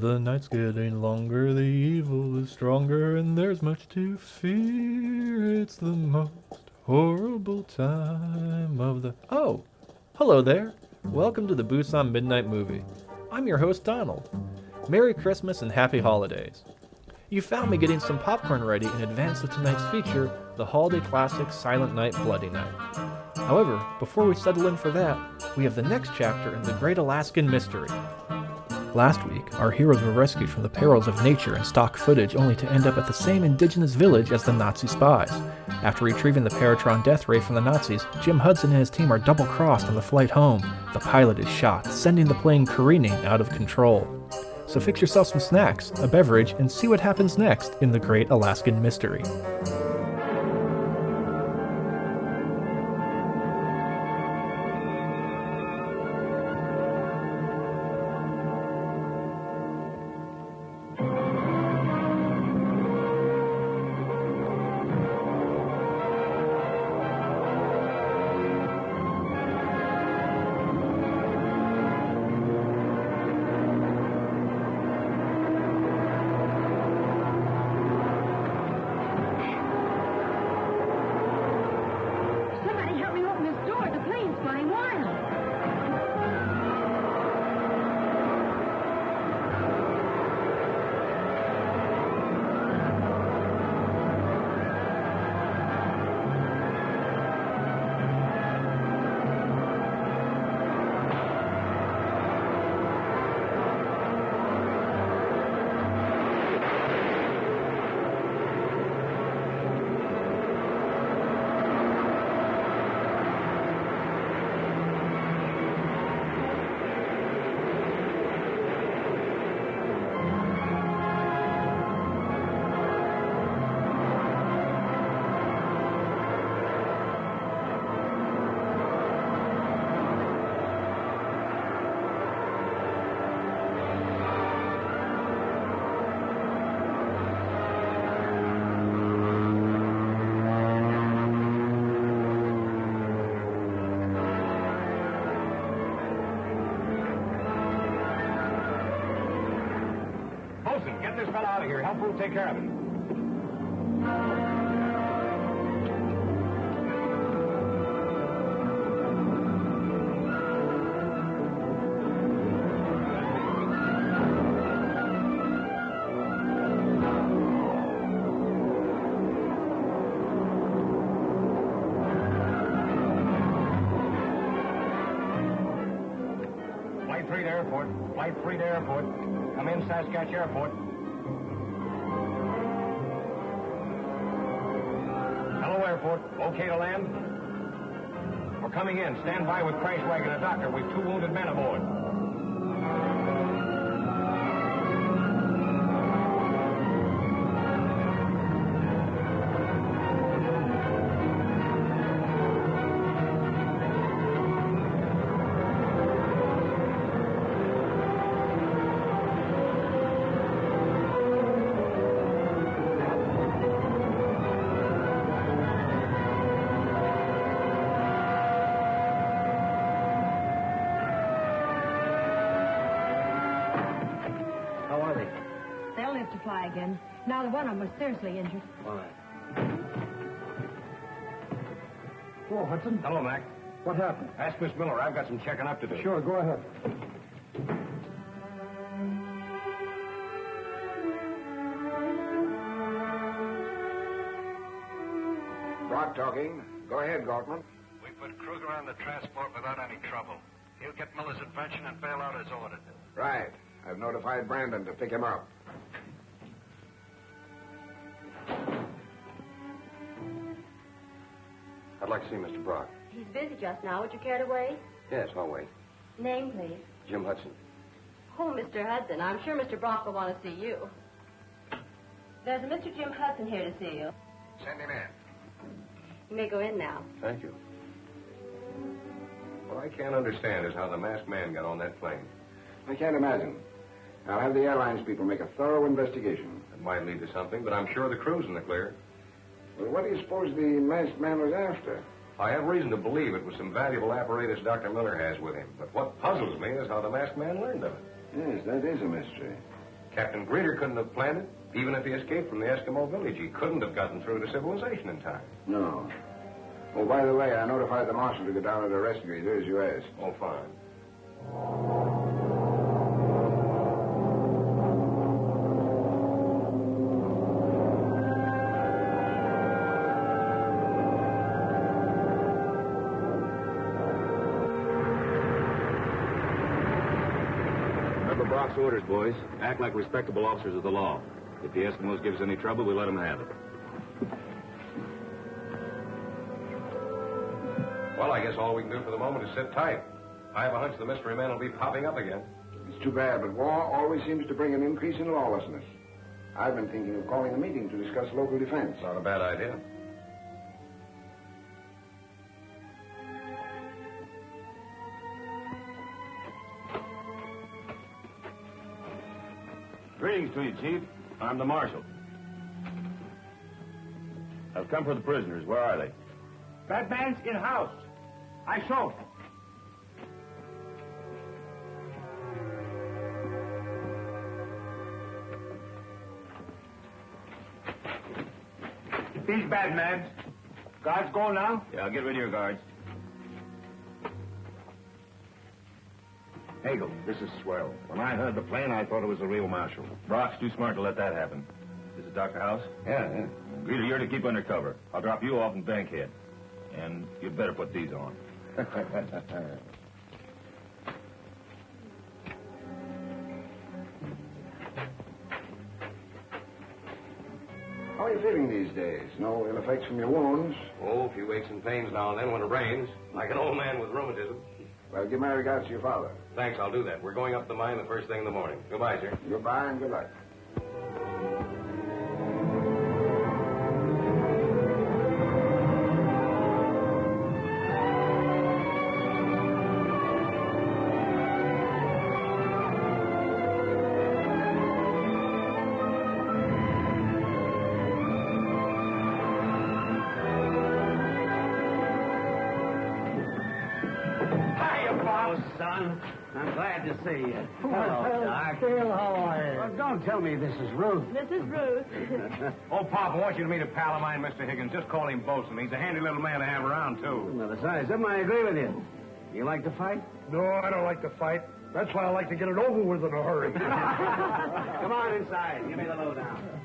The nights getting longer, the evil is stronger, and there's much to fear. It's the most horrible time of the. Oh, hello there. Welcome to the Busan Midnight Movie. I'm your host, Donald. Merry Christmas and Happy Holidays. You found me getting some popcorn ready in advance of tonight's feature, the holiday classic Silent Night, Bloody Night. However, before we settle in for that, we have the next chapter in the Great Alaskan Mystery. Last week, our heroes were rescued from the perils of nature and stock footage only to end up at the same indigenous village as the Nazi spies. After retrieving the Paratron death ray from the Nazis, Jim Hudson and his team are double crossed on the flight home. The pilot is shot, sending the plane careening out of control. So fix yourself some snacks, a beverage, and see what happens next in the Great Alaskan Mystery. Flight 3 to airport. Come in, Saskatch Airport. Hello, airport. Okay to land? We're coming in. Stand by with crash wagon and doctor. We've two wounded men aboard. Was seriously injured. Fine. Hello, Hudson. Hello, Mac. What happened? Ask Miss Miller. I've got some checking up to do. Sure, go ahead. Brock talking. Go ahead, Galtman. We put Kruger on the transport without any trouble. He'll get Miller's invention and bail out as ordered. Right. I've notified Brandon to pick him up. I'd like to see Mr. Brock. He's busy just now. Would you care to wait? Yes, I'll wait. Name, please. Jim Hudson. Oh, Mr. Hudson. I'm sure Mr. Brock will want to see you. There's a Mr. Jim Hudson here to see you. Send him in. You may go in now. Thank you. What I can't understand is how the masked man got on that plane. I can't imagine. I'll have the airlines people make a thorough investigation. It might lead to something, but I'm sure the crew's in the clear. Well, what do you suppose the masked man was after? I have reason to believe it was some valuable apparatus Dr. Miller has with him. But what puzzles me is how the masked man learned of it. Yes, that is a mystery. Captain Greeder couldn't have planned it. Even if he escaped from the Eskimo village, he couldn't have gotten through to civilization in time. No. Oh, by the way, I notified the marshal to go down and arrest Greeder, as you asked. Oh, fine. Boys. Act like respectable officers of the law. If the Eskimos give us any trouble, we let them have it. Well, I guess all we can do for the moment is sit tight. I have a hunch the mystery man will be popping up again. It's too bad, but war always seems to bring an increase in lawlessness. I've been thinking of calling a meeting to discuss local defense. Not a bad idea. Greetings to you, Chief. I'm the Marshal. I've come for the prisoners. Where are they? That man's in house. I saw. These bad man. Guards go now? Yeah, I'll get rid of your guards. Hagel, this is swell. When I heard the plane, I thought it was the real marshal. Brock's too smart to let that happen. This is Dr. Hauss? Yeah, yeah. Greeder, you're to keep under cover. I'll drop you off in Bankhead. And you'd better put these on. How are you feeling these days? No ill effects from your wounds? Oh, a few aches and pains now and then when it rains, like an old man with rheumatism. Well, give my regards to your father. Thanks, I'll do that. We're going up the mine the first thing in the morning. Goodbye, sir. Goodbye and good luck. See you. Hello, Doc. Phil, how are you? Well, don't tell me this is Ruth. This is Ruth. Oh, Pop, I want you to meet a pal of mine, Mr. Higgins. Just call him Bosun. He's a handy little man to have around, too. Well, besides, them, I agree with you. You like to fight? No, I don't like to fight. That's why I like to get it over with in a hurry. Come on inside. Give me the lowdown.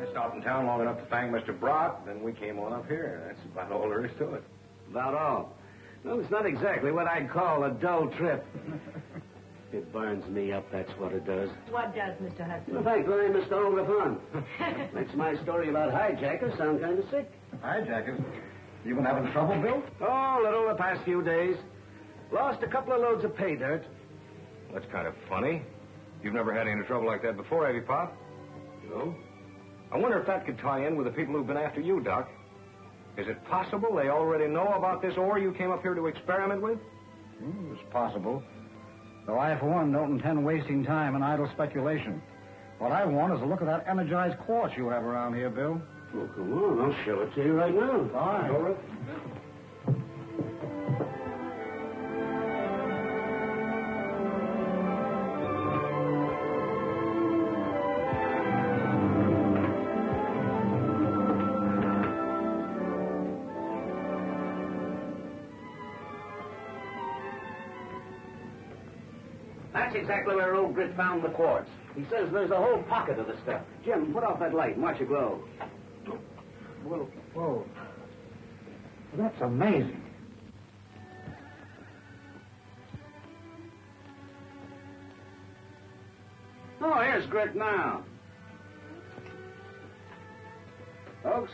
I stopped in town long enough to thank Mr. Brock, then we came on up here. That's about all there is to it. About all. Well, it's not exactly what I'd call a dull trip. It burns me up, that's what it does. what does, Mr. Hudson? Well, thanks, Lily, Mr. All the fun. Makes my story about hijackers sound kind of sick. Hijackers. You been having trouble, Bill? Oh, a little the past few days. Lost a couple of loads of pay dirt. That's kind of funny. You've never had any trouble like that before, have you, Pop? No. I wonder if that could tie in with the people who've been after you, Doc. Is it possible they already know about this ore you came up here to experiment with? Hmm, it's possible. Though I, for one, don't intend wasting time in idle speculation. What I want is a look at that energized quartz you have around here, Bill. Oh, come on. I'll show it to you right now. All right. Exactly where old Grit found the quartz. He says there's a whole pocket of the stuff. Jim, put off that light and watch it glow. Whoa. Whoa. That's amazing. Oh, here's Grit now. Folks,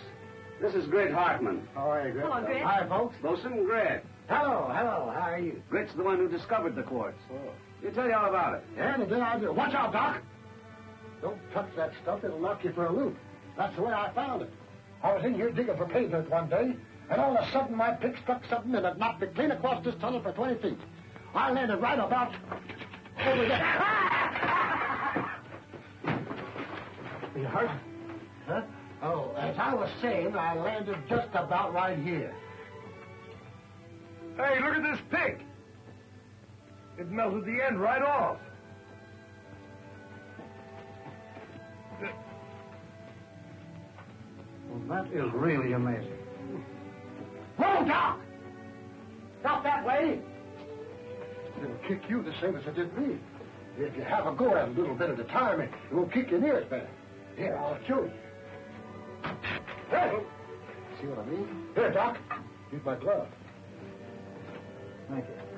this is Grit Hartman. How are you, Grit? Hello, Grit. Hi, folks. Bosun Grit. Hello, hello. How are you? Grit's the one who discovered the quartz. He'll tell you all about it. Yeah, and then I'll do. Watch out, Doc. Don't touch that stuff. It'll knock you for a loop. That's the way I found it. I was in here digging for dirt one day, and all of a sudden my pick struck something and it knocked me clean across this tunnel for 20 feet. I landed right about over there. Are you hurt? Huh? Oh, as I was saying, I landed just about right here. Hey, look at this pig. It melted the end right off. Well, that is really amazing. Whoa, Doc! Stop that way! It'll kick you the same as it did me. If you have a go at it a little bit at a time, it will kick your ears better. Here, I'll show you. Hey! See what I mean? Here, Doc. Use my glove. Thank you.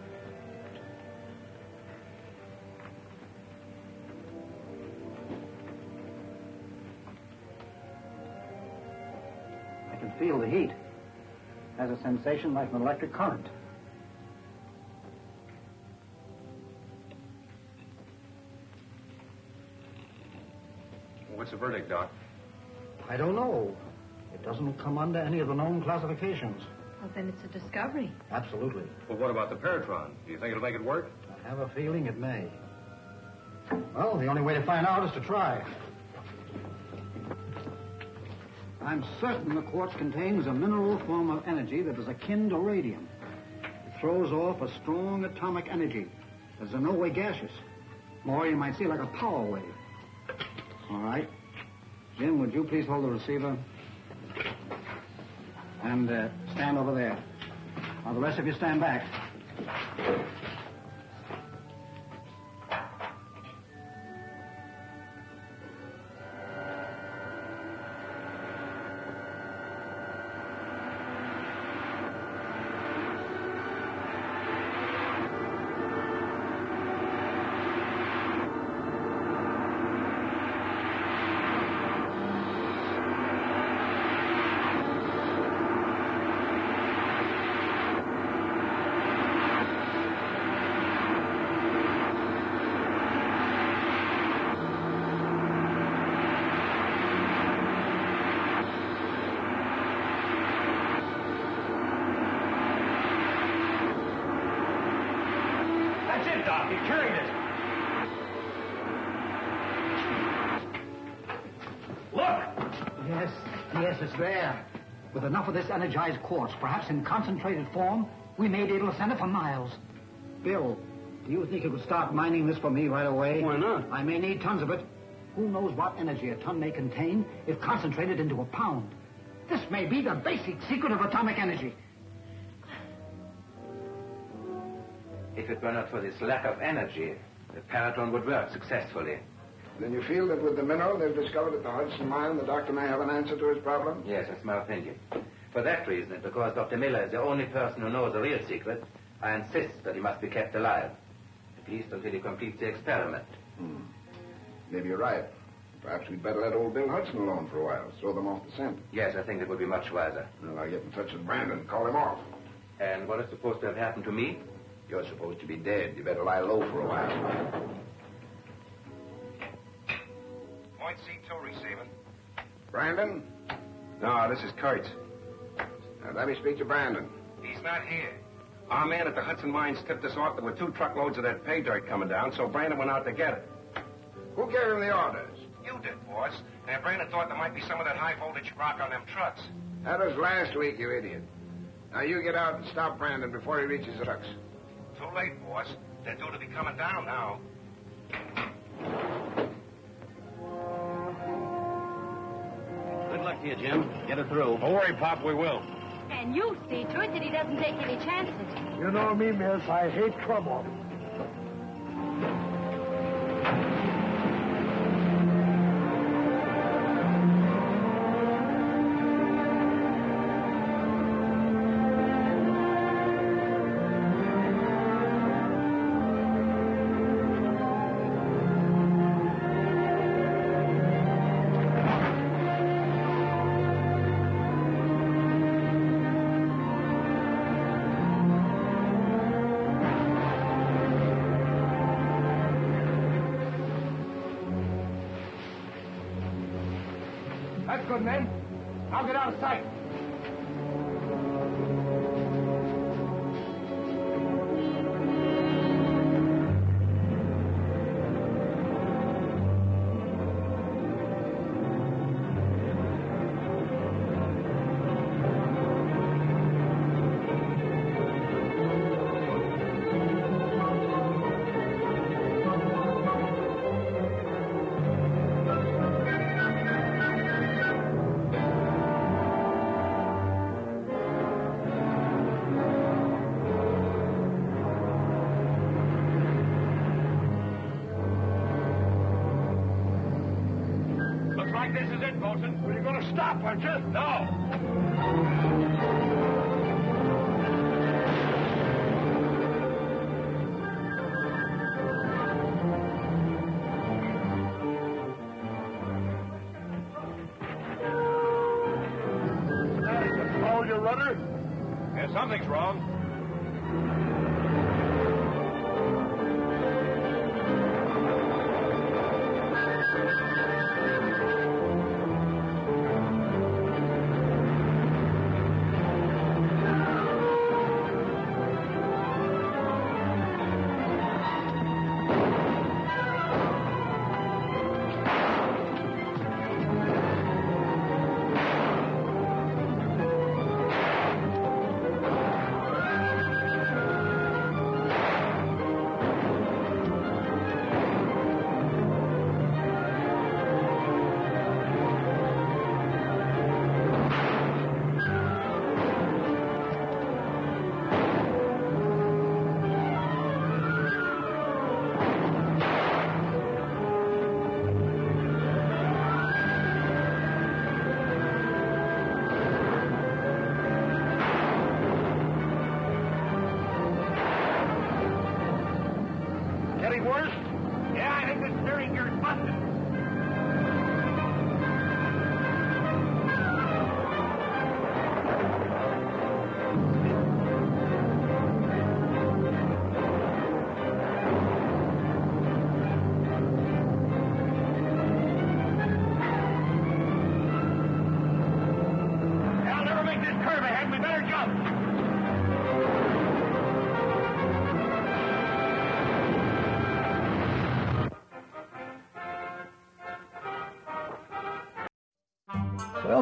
Feel the heat. Has a sensation like an electric current. What's the verdict, Doc? I don't know. It doesn't come under any of the known classifications. Well, then it's a discovery. Absolutely. Well, what about the Paratron? Do you think it'll make it work? I have a feeling it may. Well, the only way to find out is to try. I'm certain the quartz contains a mineral form of energy that is akin to radium. It throws off a strong atomic energy that's in no way gaseous. More, you might see like a power wave. All right. Jim, would you please hold the receiver? And uh, stand over there. Now, the rest of you stand back. With enough of this energized quartz, perhaps in concentrated form, we may be able to send it for miles. Bill, do you think you could start mining this for me right away? Why not? I may need tons of it. Who knows what energy a ton may contain if concentrated into a pound? This may be the basic secret of atomic energy. If it were not for this lack of energy, the Paratron would work successfully. Then you feel that with the mineral they've discovered at the Hudson mine, the doctor may have an answer to his problem? Yes, that's my opinion. For that reason, and because Dr. Miller is the only person who knows the real secret, I insist that he must be kept alive. At least until he completes the experiment. Hmm. Maybe you're right. Perhaps we'd better let old Bill Hudson alone for a while, throw them off the scent. Yes, I think it would be much wiser. Well, I'll get in touch with Brandon, and call him off. And what is supposed to have happened to me? You're supposed to be dead. You better lie low for a while. Point C2 receiving. Brandon? No, this is Kurtz. Now, let me speak to Brandon. He's not here. Our man at the Hudson Mines tipped us off there were two truckloads of that pay dirt coming down, so Brandon went out to get it. Who gave him the orders? You did, boss. And Brandon thought there might be some of that high voltage rock on them trucks. That was last week, you idiot. Now, you get out and stop Brandon before he reaches the trucks. Too late, boss. They're due to be coming down now. Luck to you, Jim. Get it through. Don't worry, Pop, we will. And you see to it that he doesn't take any chances. You know me, miss. I hate trouble.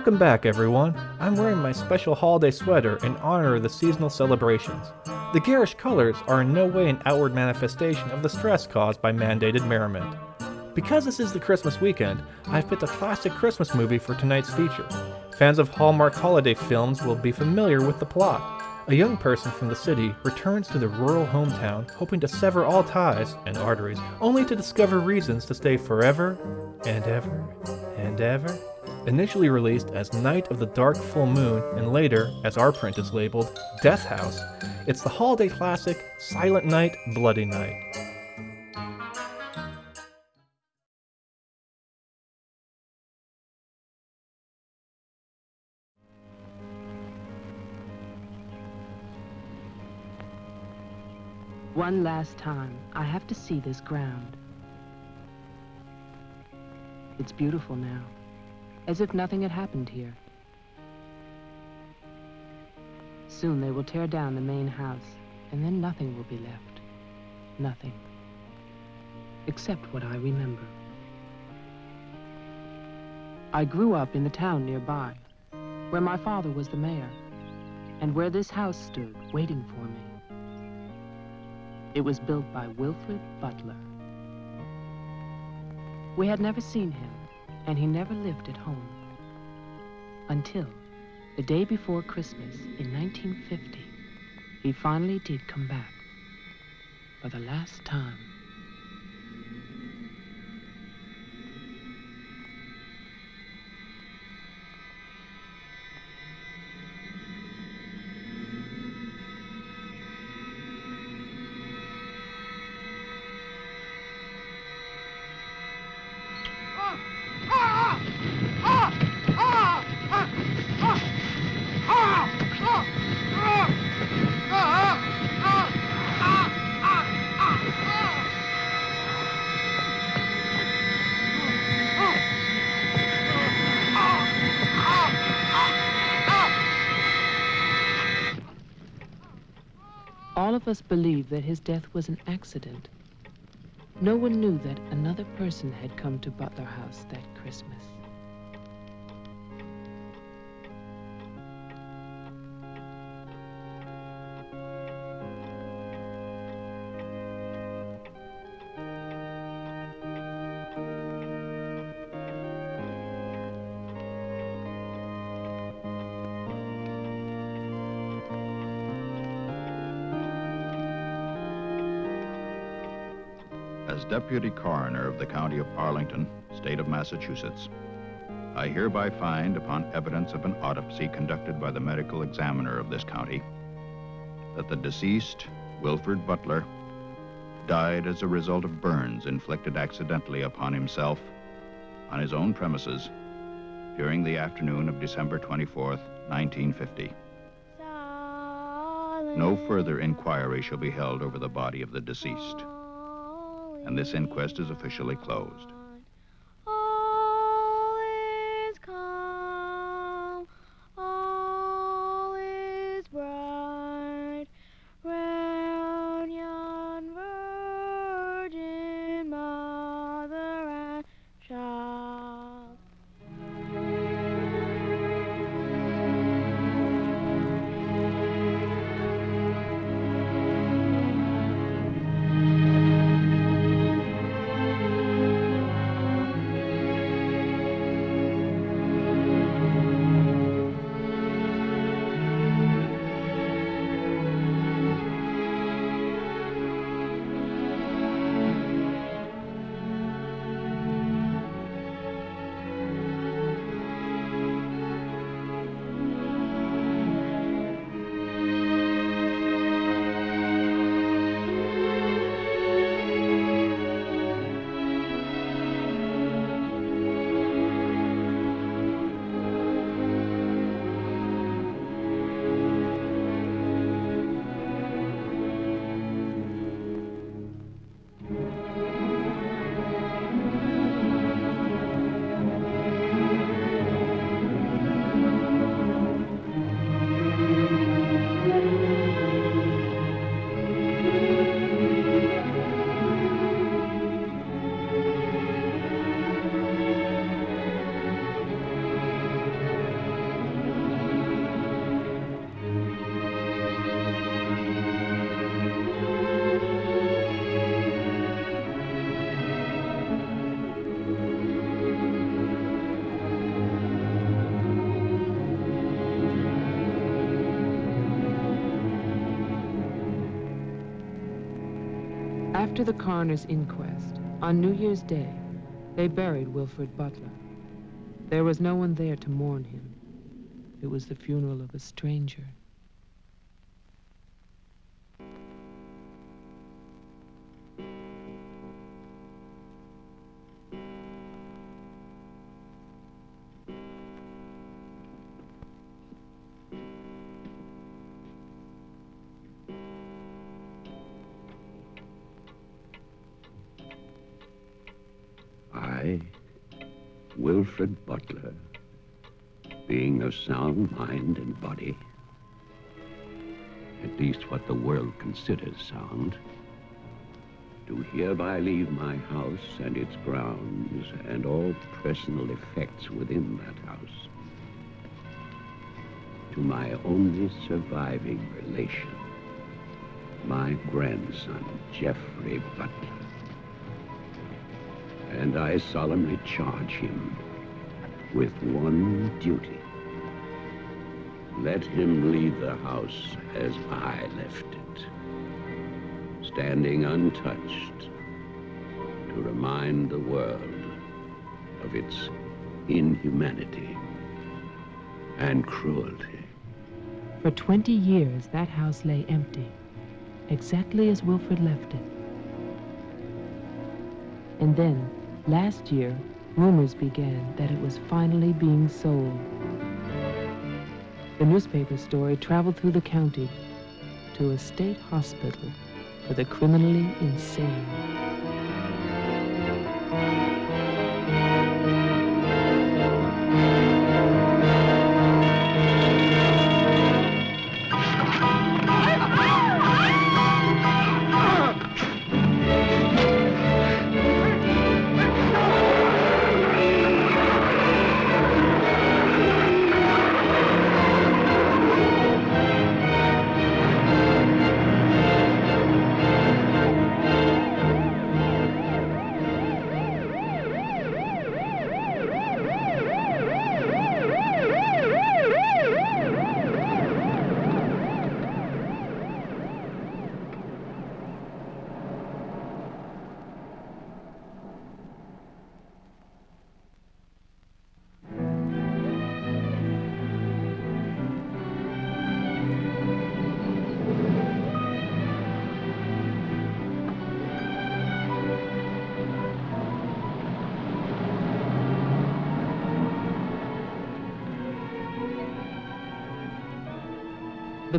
Welcome back, everyone. I'm wearing my special holiday sweater in honor of the seasonal celebrations. The garish colors are in no way an outward manifestation of the stress caused by mandated merriment. Because this is the Christmas weekend, I've picked a classic Christmas movie for tonight's feature. Fans of Hallmark holiday films will be familiar with the plot. A young person from the city returns to the rural hometown hoping to sever all ties and arteries, only to discover reasons to stay forever and ever and ever. Initially released as Night of the Dark Full Moon and later, as our print is labeled, Death House, it's the holiday classic Silent Night, Bloody Night. One last time, I have to see this ground. It's beautiful now, as if nothing had happened here. Soon they will tear down the main house, and then nothing will be left. Nothing. Except what I remember. I grew up in the town nearby, where my father was the mayor, and where this house stood waiting for me. It was built by Wilfred Butler. We had never seen him, and he never lived at home. Until the day before Christmas in 1950, he finally did come back. For the last time. All of us believed that his death was an accident. No one knew that another person had come to Butler House that Christmas. Deputy coroner of the county of Arlington, state of Massachusetts, I hereby find, upon evidence of an autopsy conducted by the medical examiner of this county, that the deceased, Wilfred Butler, died as a result of burns inflicted accidentally upon himself on his own premises during the afternoon of December 24th, 1950. No further inquiry shall be held over the body of the deceased, and this inquest is officially closed. After the coroner's inquest, on New Year's Day, they buried Wilfred Butler. There was no one there to mourn him. It was the funeral of a stranger. Wilfred Butler, being of sound mind and body, at least what the world considers sound, do hereby leave my house and its grounds and all personal effects within that house to my only surviving relation, my grandson, Jeffrey Butler. And I solemnly charge him with one duty. Let him leave the house as I left it, standing untouched to remind the world of its inhumanity and cruelty. For 20 years, that house lay empty, exactly as Wilfred left it. And then, last year, rumors began that it was finally being sold. The newspaper story traveled through the county to a state hospital for the criminally insane.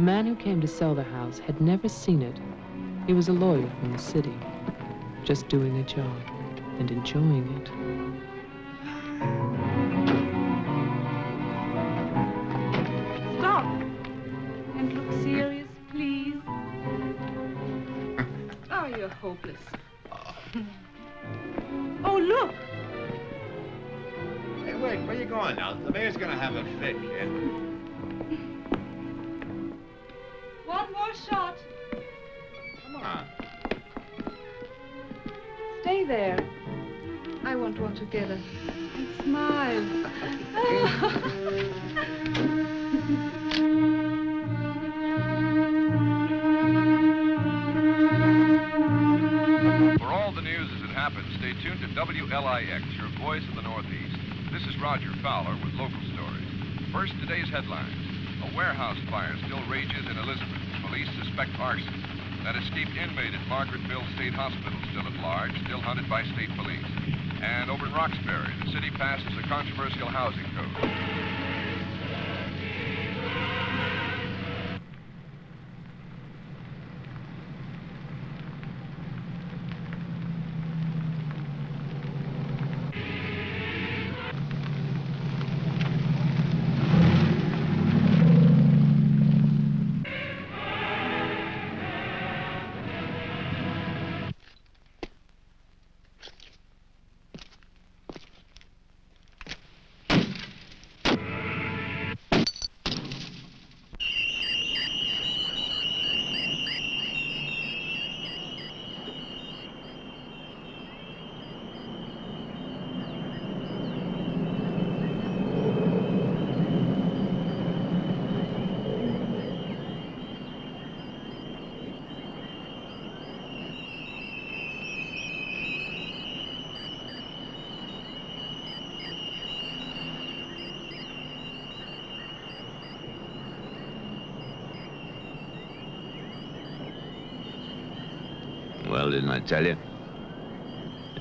Man who came to sell the house had never seen it. He was a lawyer from the city, just doing a job and enjoying it. Smile. For all the news as it happens, stay tuned to WLIX, your voice of the Northeast. This is Roger Fowler with local stories. First, today's headlines. A warehouse fire still rages in Elizabeth. Police suspect arson. That escaped inmate at Margaretville State Hospital still at large, still hunted by state police. And over in Roxbury, the city passes a controversial housing code. Didn't I tell you?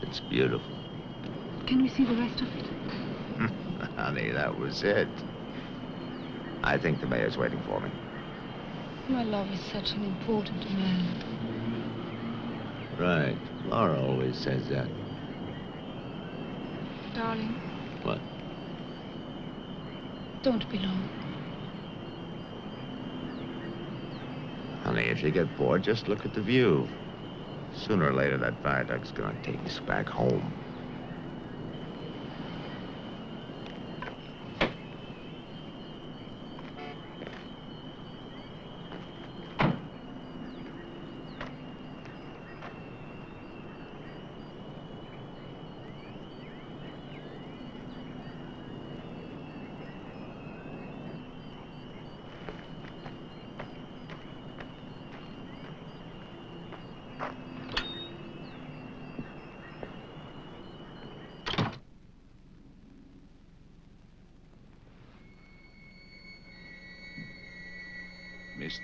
It's beautiful. Can we see the rest of it? Honey, that was it. I think the mayor's waiting for me. My love is such an important man. Right. Laura always says that. Darling, What? don't be long. Honey, if you get bored, just look at the view. Sooner or later, that viaduct's gonna take us back home.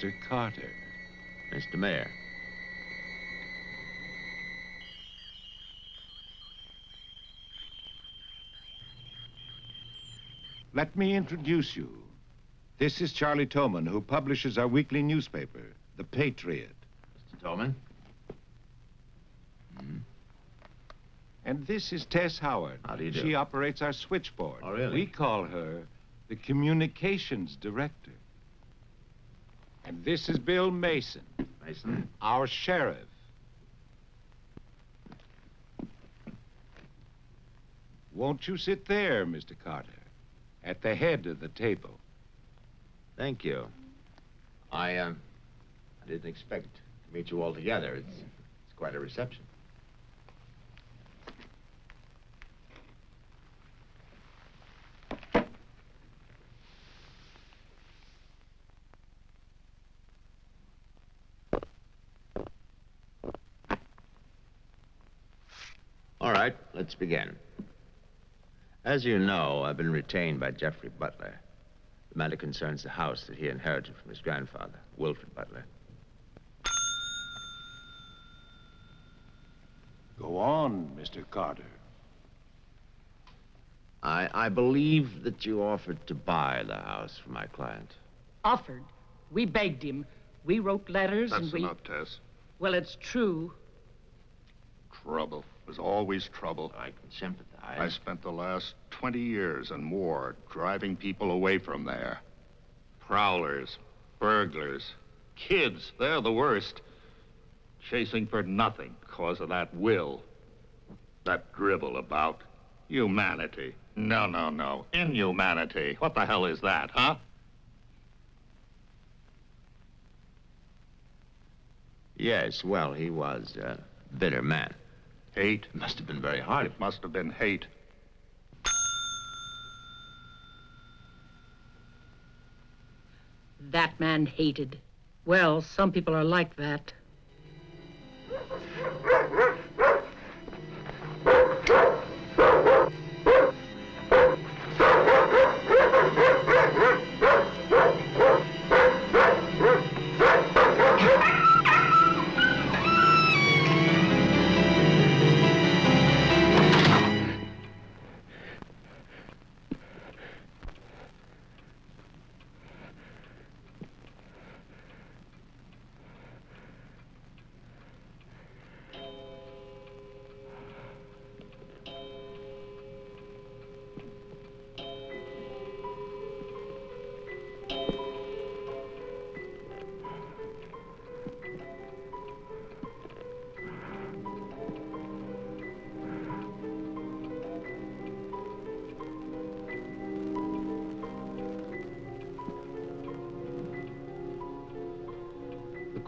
Mr. Carter. Mr. Mayor. Let me introduce you. This is Charlie Towman, who publishes our weekly newspaper, The Patriot. Mr. Towman? Hmm? And this is Tess Howard. How do you do? She operates our switchboard. Oh, really? We call her the communications director. And this is Bill Mason. Mason? Our sheriff. Won't you sit there, Mr. Carter, at the head of the table? Thank you. I, um, I didn't expect to meet you all together. It's, it's quite a reception. All right, let's begin. As you know, I've been retained by Jeffrey Butler. The matter concerns the house that he inherited from his grandfather, Wilfred Butler. Go on, Mr. Carter. I, I believe that you offered to buy the house for my client. Offered? We begged him. We wrote letters That's and we. enough, Tess. Well, it's true. Trouble. There's always trouble. I can sympathize. I spent the last 20 years and more driving people away from there. Prowlers, burglars, kids, they're the worst. Chasing for nothing because of that will. That dribble about humanity. No, no, no. Inhumanity. What the hell is that, huh? Yes, well, he was a bitter man. Hate? Must have been very hard. It must have been hate. That man hated. Well, some people are like that.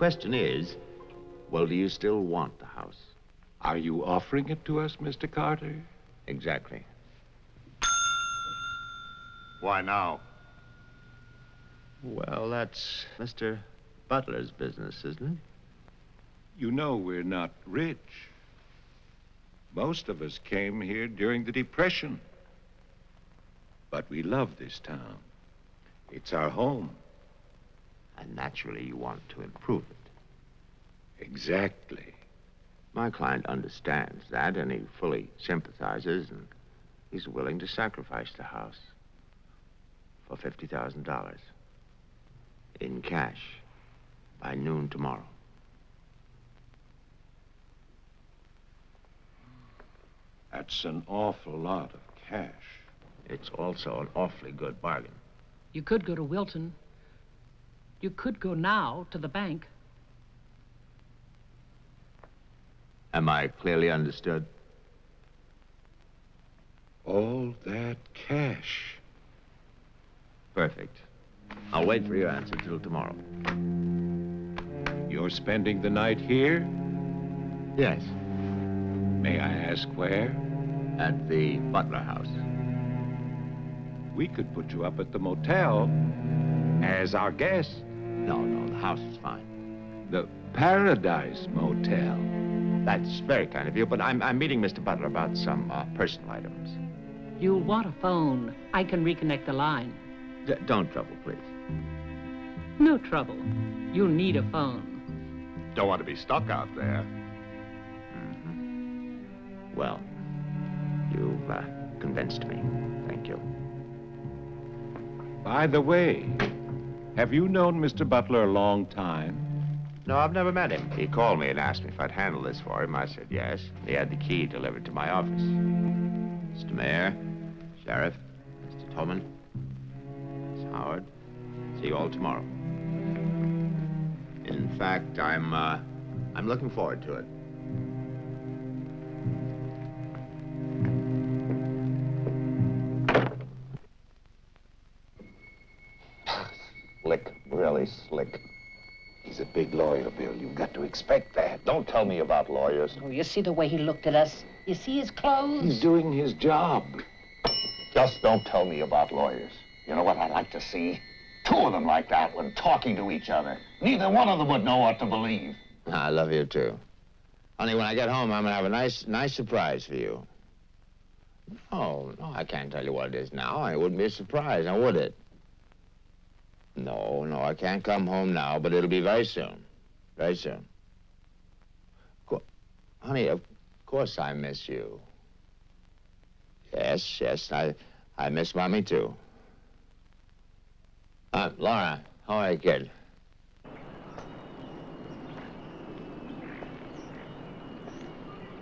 Question is, well, do you still want the house? Are you offering it to us, Mr. Carter? Exactly. Why now? Well, that's Mr. Butler's business, isn't it? You know we're not rich. Most of us came here during the Depression. But we love this town. It's our home. And naturally, you want to improve it. Exactly. My client understands that, and he fully sympathizes, and he's willing to sacrifice the house for $50,000 in cash by noon tomorrow. That's an awful lot of cash. It's also an awfully good bargain. You could go to Wilton. You could go now to the bank. Am I clearly understood? All that cash. Perfect. I'll wait for your answer till tomorrow. You're spending the night here? Yes. May I ask where? At the Butler House. We could put you up at the motel as our guest. No, no, the house is fine. The Paradise Motel. That's very kind of you, but I'm, I'm meeting Mr. Butler about some uh, personal items. You'll want a phone. I can reconnect the line. D don't trouble, please. No trouble. You'll need a phone. Don't want to be stuck out there. Well, you've uh, convinced me. Thank you. By the way, have you known Mr. Butler a long time? No, I've never met him. He called me and asked me if I'd handle this for him. I said yes. He had the key delivered to my office. Mr. Mayor, Sheriff, Mr. Towman, Miss Howard, see you all tomorrow. In fact, I'm, uh, I'm looking forward to it. He's a big lawyer, Bill. You've got to expect that. Don't tell me about lawyers. Oh, you see the way he looked at us? You see his clothes? He's doing his job. Just don't tell me about lawyers. You know what I'd like to see? Two of them like that one talking to each other. Neither one of them would know what to believe. I love you too. Honey, when I get home, I'm gonna have a nice, nice surprise for you. Oh, no, I can't tell you what it is now. It wouldn't be a surprise, now would it? No, no, I can't come home now, but it'll be very soon. Very soon. Co honey, of course I miss you. Yes, yes, I, I miss Mommy, too. Uh, Laura, how are you, kid?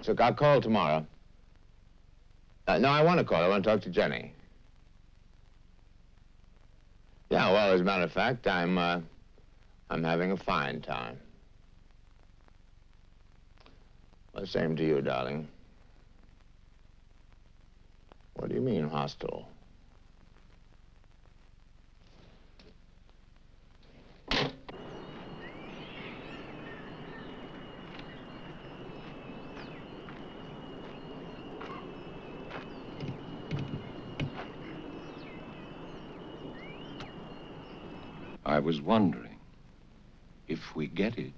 So I'll call tomorrow. Uh, no, I want to call. I want to talk to Jenny. Yeah, well, as a matter of fact, I'm, uh, I'm having a fine time. Well, same to you, darling. What do you mean, hostile? I was wondering, if we get it,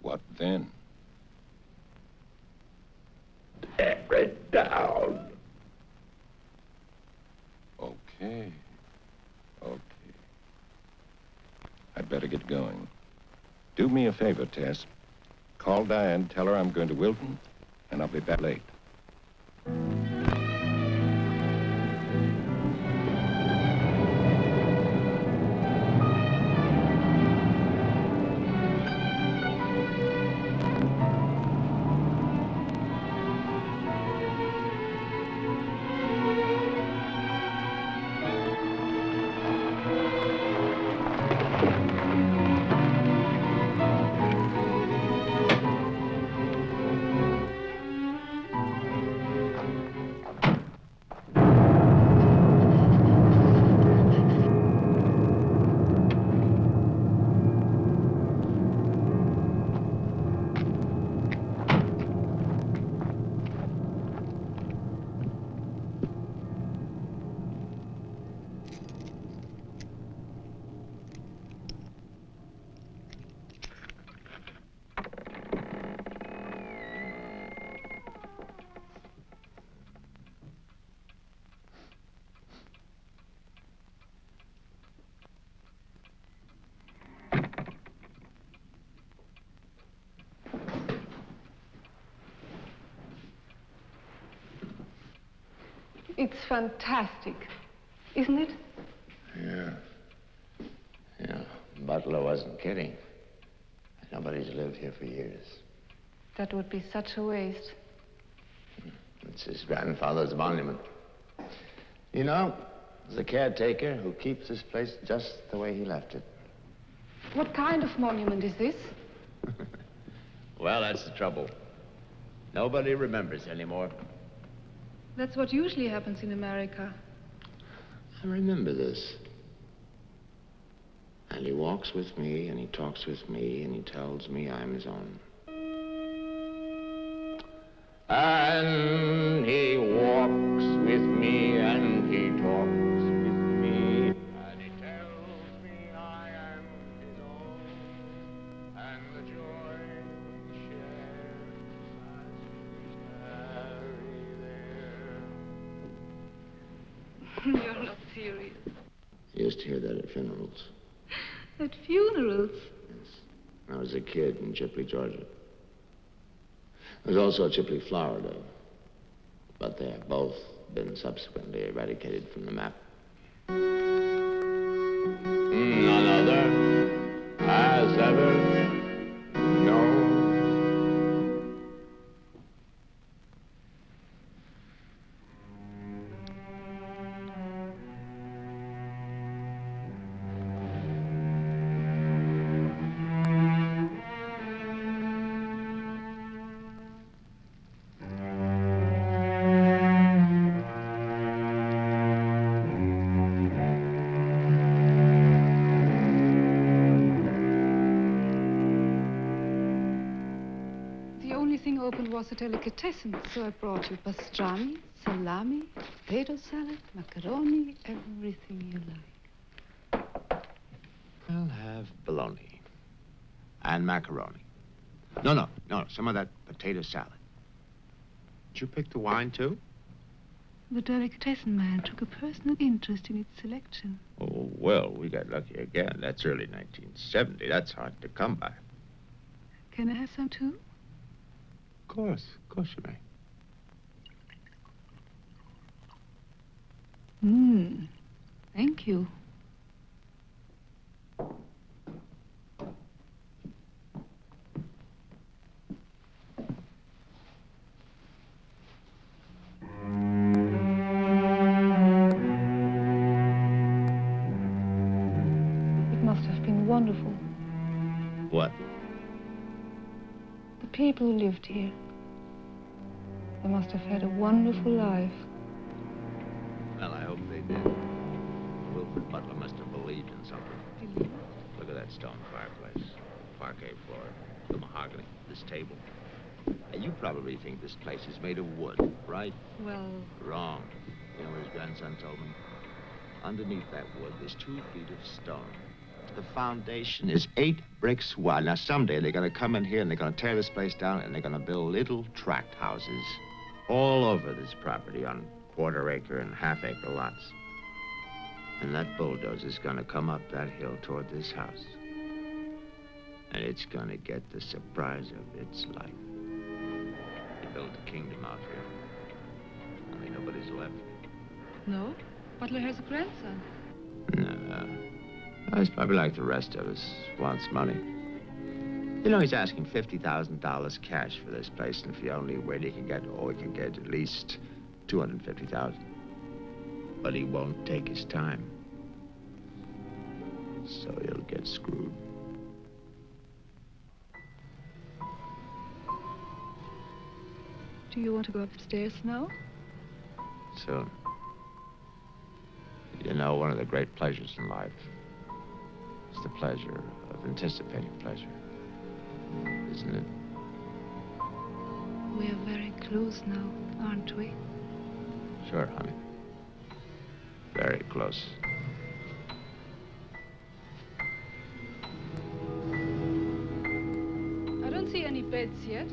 what then? Tear it down. Okay. Okay. I'd better get going. Do me a favor, Tess. Call Diane, tell her I'm going to Wilton, and I'll be back late. Fantastic, isn't it? Yeah. Yeah. Butler wasn't kidding. Nobody's lived here for years. That would be such a waste. It's his grandfather's monument. You know, there's a caretaker who keeps this place just the way he left it. What kind of monument is this? Well, that's the trouble. Nobody remembers anymore. That's what usually happens in America. I remember this. And he walks with me, and he talks with me, and he tells me I'm his own. And he walks with me, Chipley, Georgia. There's also Chipley, Florida. But they have both been subsequently eradicated from the map. Only thing open was a delicatessen, so I brought you pastrami, salami, potato salad, macaroni, everything you like. I'll have bologna and macaroni. No, no, no, some of that potato salad. Did you pick the wine, too? The delicatessen man took a personal interest in its selection. Oh, well, we got lucky again. That's early 1970. That's hard to come by. Can I have some too? Course, of course you may. Hmm. Thank you. People who lived here. They must have had a wonderful life. Well, I hope they did. Wilfred Butler must have believed in something. Look at that stone fireplace, parquet floor, the mahogany, this table. Now, you probably think this place is made of wood, right? Well, Wrong. You know what his grandson told me? Underneath that wood, there's two feet of stone. The foundation is eight bricks wide. Now, someday they're going to come in here and they're going to tear this place down and they're going to build little tract houses all over this property on quarter acre and half acre lots. And that bulldozer's going to come up that hill toward this house. And it's going to get the surprise of its life. They built a kingdom out here. Only nobody's left. no. Butler has a grandson. No. He's probably like the rest of us, wants money. You know, he's asking $50,000 cash for this place, and if he only way he can get, oh, he can get at least 250000 But he won't take his time. So he'll get screwed. Do you want to go upstairs now? Soon. You know, one of the great pleasures in life the pleasure of anticipating pleasure. Isn't it? We are very close now, aren't we? Sure, honey. Very close. I don't see any beds yet.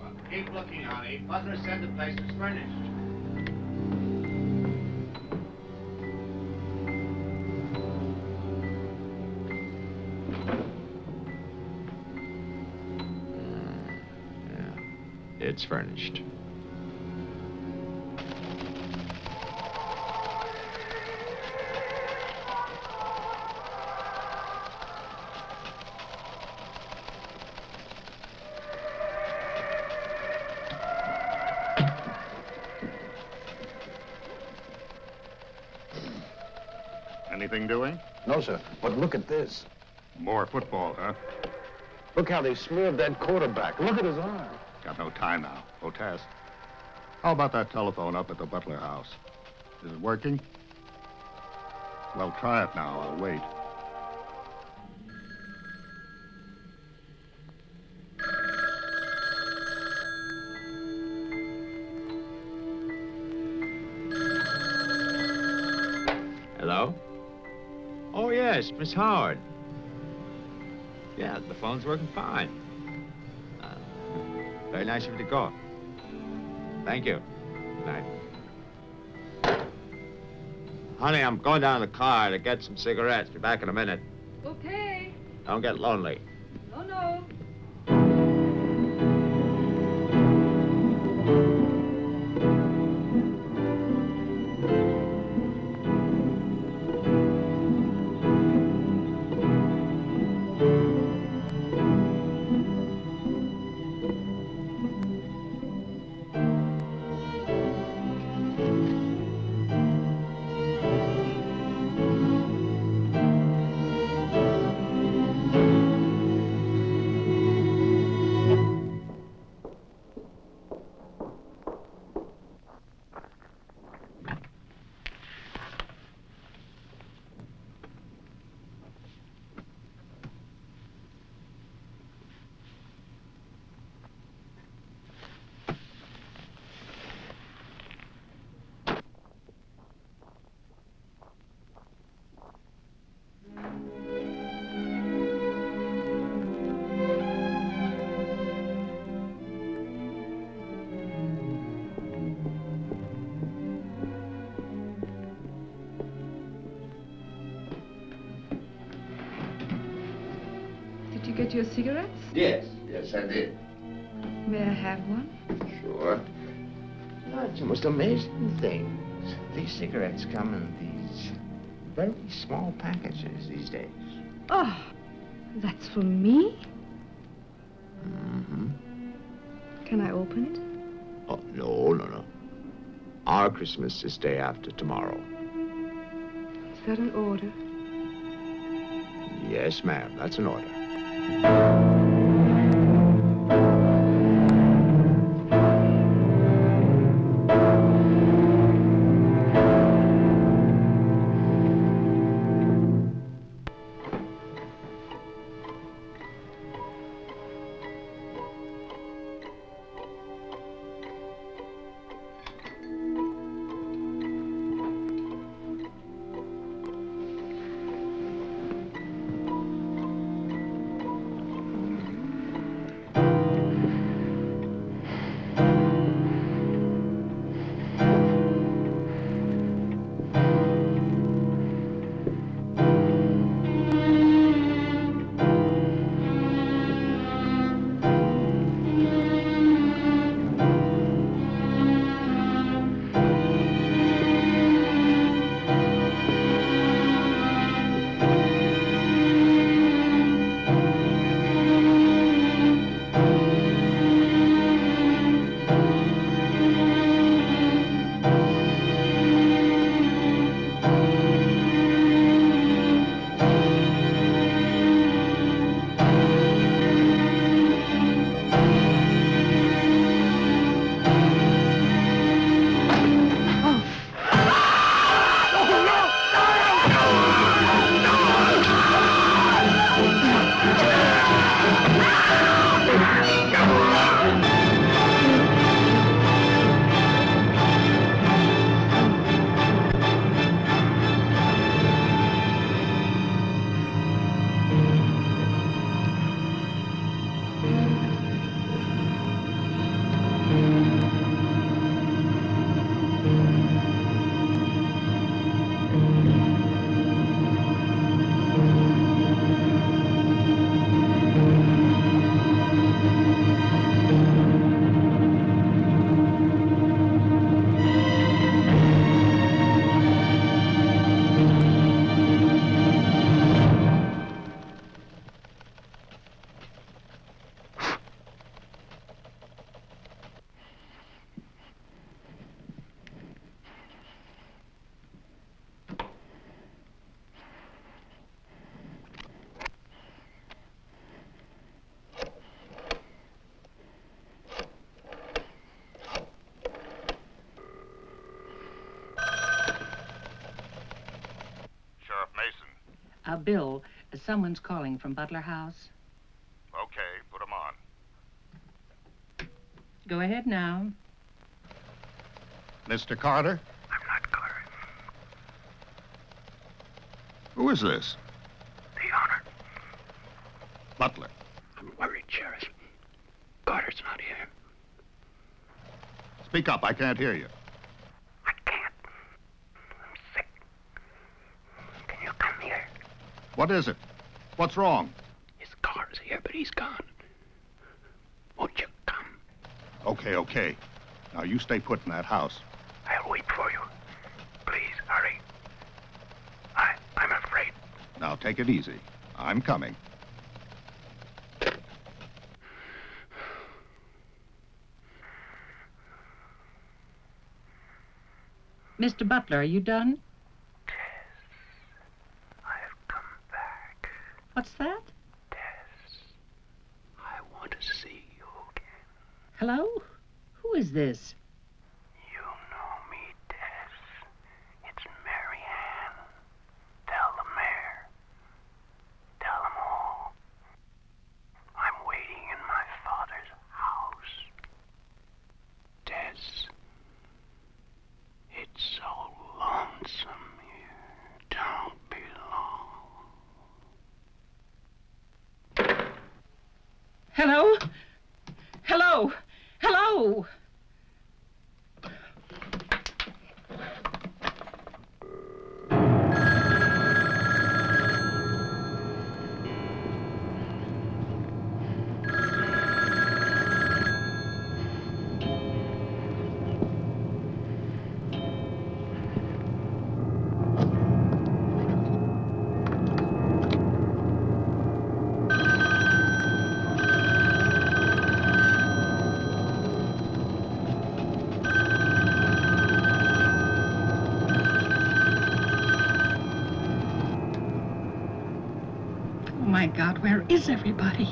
Well, Keep looking, honey. Butler said the place was furnished. It's furnished. Anything doing? No, sir. But look at this. More football, huh? Look how they smeared that quarterback. Look at his arm. Got no time now. Otes. How about that telephone up at the Butler house? Is it working? Well, try it now. I'll wait. Hello? Oh, yes, Miss Howard. Yeah, the phone's working fine. Very nice of you to call. Thank you. Good night. Honey, I'm going down to the car to get some cigarettes. Be back in a minute. Okay. Don't get lonely. Yes, I did. May I have one? Sure. It's the most amazing things. These cigarettes come in these very small packages these days. Oh, that's for me? Mm-hmm. Can I open it? Oh, no, no, no. Our Christmas is day after tomorrow. Is that an order? Yes, ma'am. That's an order. Bill, someone's calling from Butler House. Okay, put him on. Go ahead now. Mr. Carter? I'm not Carter. Who is this? The honor. Butler. I'm worried, Sheriff. Carter's not here. Speak up, I can't hear you. Can you come here? What is it? What's wrong? His car's here, but he's gone. Won't you come? Okay, okay. Now you stay put in that house. I'll wait for you. Please, hurry. I, I'm afraid. Now take it easy. I'm coming. Mr. Butler, are you done? I've come back. What's that? I want to see you again. Hello? Who is this? God, where is everybody?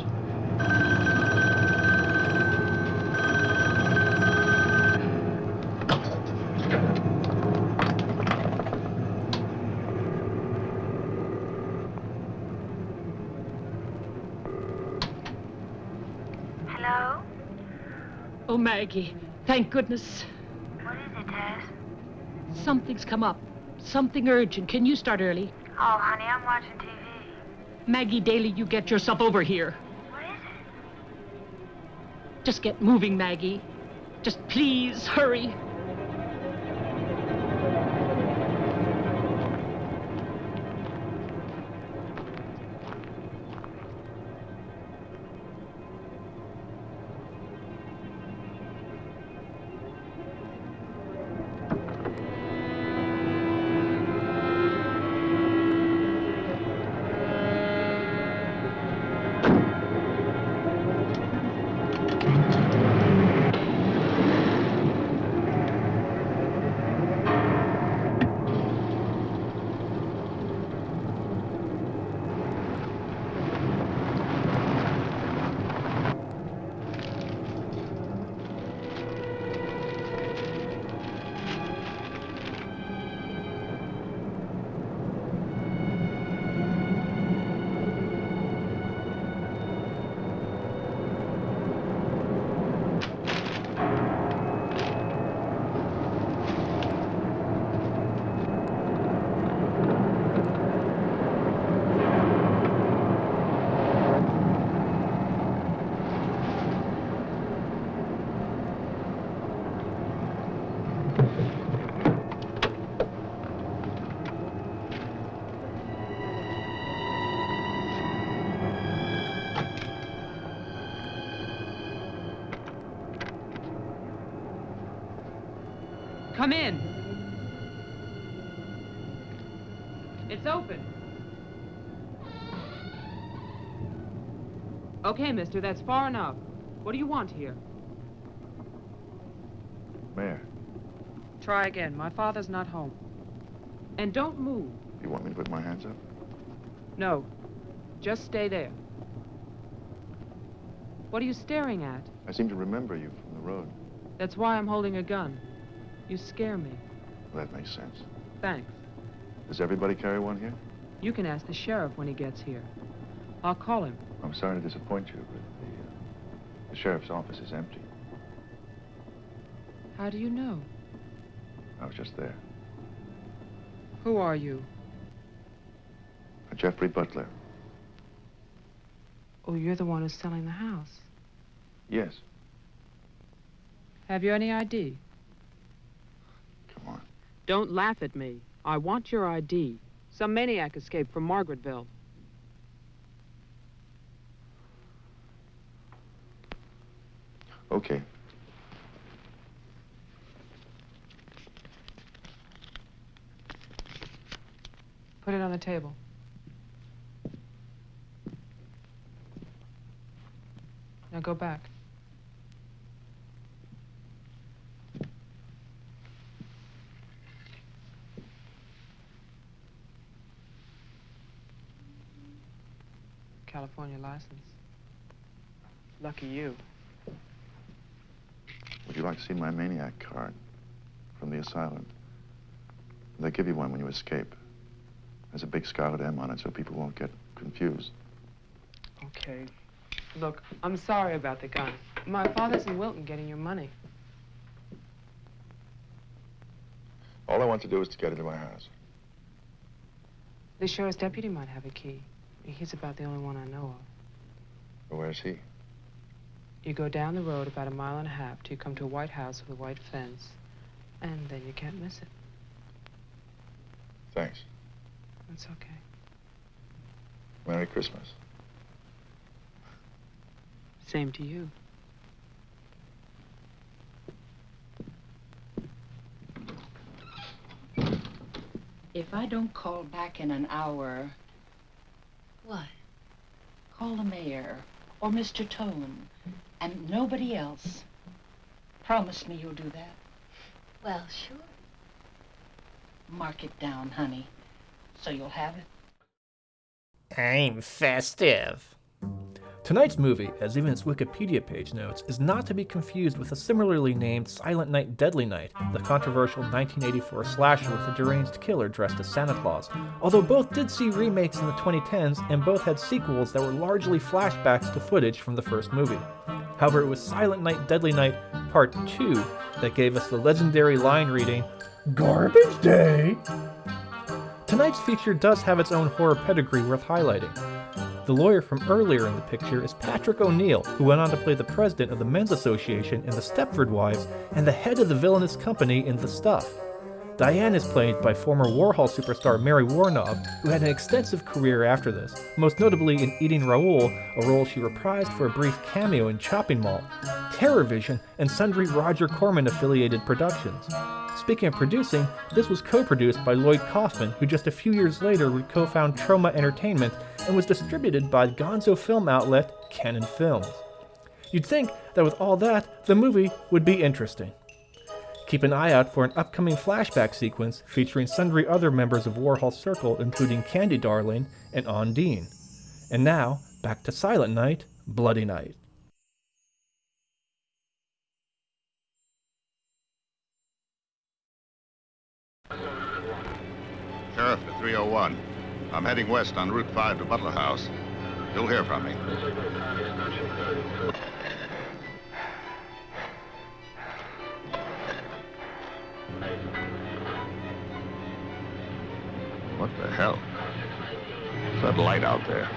Hello? Oh, Maggie, thank goodness. What is it, Tess? Something's come up. Something urgent. Can you start early? Oh, honey, I'm. Maggie Daly, you get yourself over here. What is it? Just get moving, Maggie. Just please hurry. Come in. It's open. Okay, mister, that's far enough. What do you want here? Mayor, Try again. My father's not home. And don't move. you want me to put my hands up? No. Just stay there. What are you staring at? I seem to remember you from the road. That's why I'm holding a gun. You scare me. Well, that makes sense. Thanks. Does everybody carry one here? You can ask the sheriff when he gets here. I'll call him. I'm sorry to disappoint you, but the, uh, the sheriff's office is empty. How do you know? I was just there. Who are you? Uh, Jeffrey Butler. Oh, you're the one who's selling the house. Yes. Have you any ID? Come on. Don't laugh at me. I want your ID. Some maniac escaped from Margaretville. Okay. Put it on the table. Now go back. California license. Lucky you. Would you like to see my maniac card from the asylum? They give you one when you escape. There's a big scarlet M on it so people won't get confused. Okay. Look, I'm sorry about the gun. My father's in Wilton getting your money. All I want to do is to get into my house. The sheriff's deputy might have a key. He's about the only one I know of. Where's he? You go down the road about a mile and a half till you come to a white house with a white fence, and then you can't miss it. Thanks. That's okay. Merry Christmas. Same to you. If I don't call back in an hour, What? call the mayor or Mr. Tone and nobody else. Promise me you'll do that. Well, sure. Mark it down, honey, so you'll have it. I'm festive. Tonight's movie, as even its Wikipedia page notes, is not to be confused with the similarly named Silent Night Deadly Night, the controversial 1984 slasher with a deranged killer dressed as Santa Claus, although both did see remakes in the 2010s and both had sequels that were largely flashbacks to footage from the first movie. However, it was Silent Night Deadly Night Part 2 that gave us the legendary line reading, Garbage Day! Tonight's feature does have its own horror pedigree worth highlighting. The lawyer from earlier in the picture is Patrick O'Neal, who went on to play the president of the Men's Association in The Stepford Wives and the head of the villainous company in The Stuff. Diane is played by former Warhol superstar Mary Woronov, who had an extensive career after this, most notably in Eating Raoul, a role she reprised for a brief cameo in Chopping Mall, Terrorvision, and sundry Roger Corman affiliated productions. Speaking of producing, this was co-produced by Lloyd Kaufman, who just a few years later would co-found Troma Entertainment and was distributed by gonzo film outlet Cannon Films. You'd think that with all that, the movie would be interesting. Keep an eye out for an upcoming flashback sequence featuring sundry other members of Warhol's circle, including Candy Darling and Ondine. And now, back to Silent Night, Bloody Night. Sheriff to 301. I'm heading west on Route 5 to Butler House. You'll hear from me. What the hell? What's that light out there?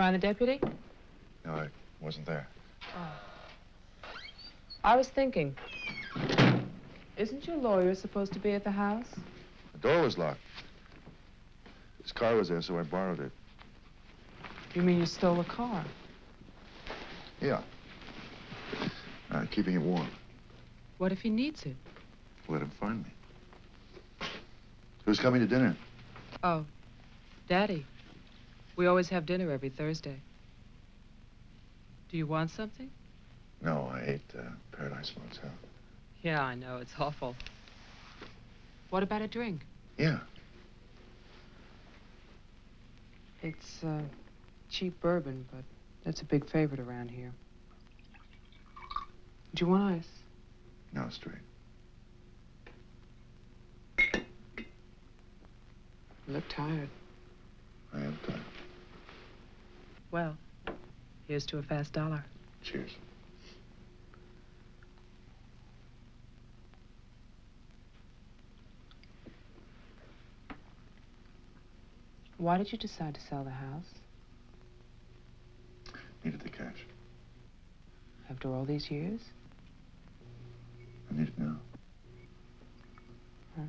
Find the deputy? No, I wasn't there. Oh. I was thinking. Isn't your lawyer supposed to be at the house? The door was locked. His car was there, so I borrowed it. You mean you stole a car? Yeah. Uh, keeping it warm. What if he needs it? Let him find me. Who's coming to dinner? Oh, Daddy. We always have dinner every Thursday. Do you want something? No, I ate uh, Paradise Motel. Yeah, I know. It's awful. What about a drink? Yeah. It's uh, cheap bourbon, but that's a big favorite around here. Do you want ice? No, straight. You look tired. I am tired. Well, here's to a fast dollar. Cheers. Why did you decide to sell the house Needed the cash. after all these years? I need it now. Huh.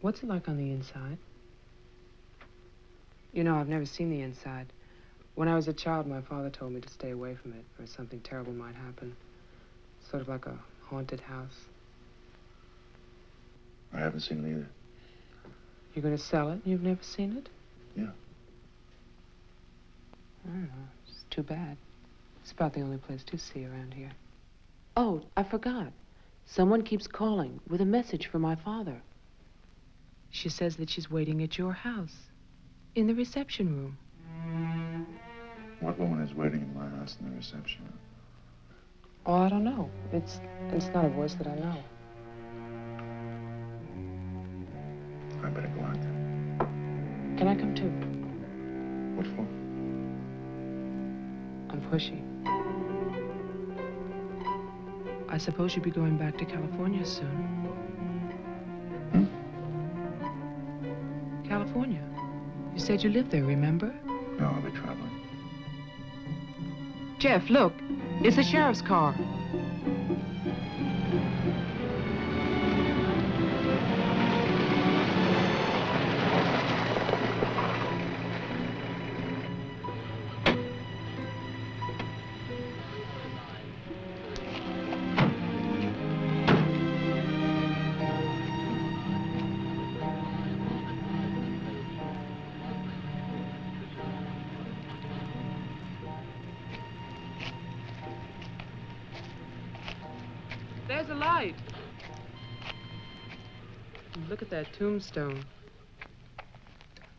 What's it like on the inside? You know, I've never seen the inside. When I was a child, my father told me to stay away from it, or something terrible might happen. Sort of like a haunted house. I haven't seen it either. You're going to sell it? And you've never seen it? Yeah. I don't know. It's too bad. It's about the only place to see around here. Oh, I forgot. Someone keeps calling with a message for my father. She says that she's waiting at your house, in the reception room. What woman is waiting in my house in the reception room? Oh, I don't know. It's it's not a voice that I know. I better go out then. Can I come too? What for? I'm pushy. I suppose you'll be going back to California soon. You said you lived there, remember? No, I'll be traveling. Jeff, look. It's the sheriff's car. Tombstone.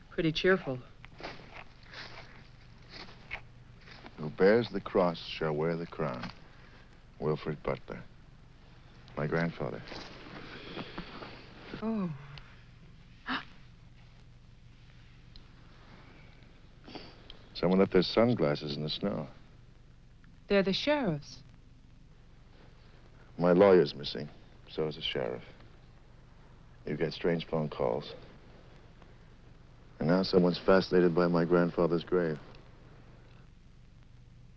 Pretty cheerful. Who bears the cross shall wear the crown. Wilfred Butler. My grandfather. Oh. Someone left their sunglasses in the snow. They're the sheriff's. My lawyer's missing. So is the sheriff. You get strange phone calls. And now someone's fascinated by my grandfather's grave.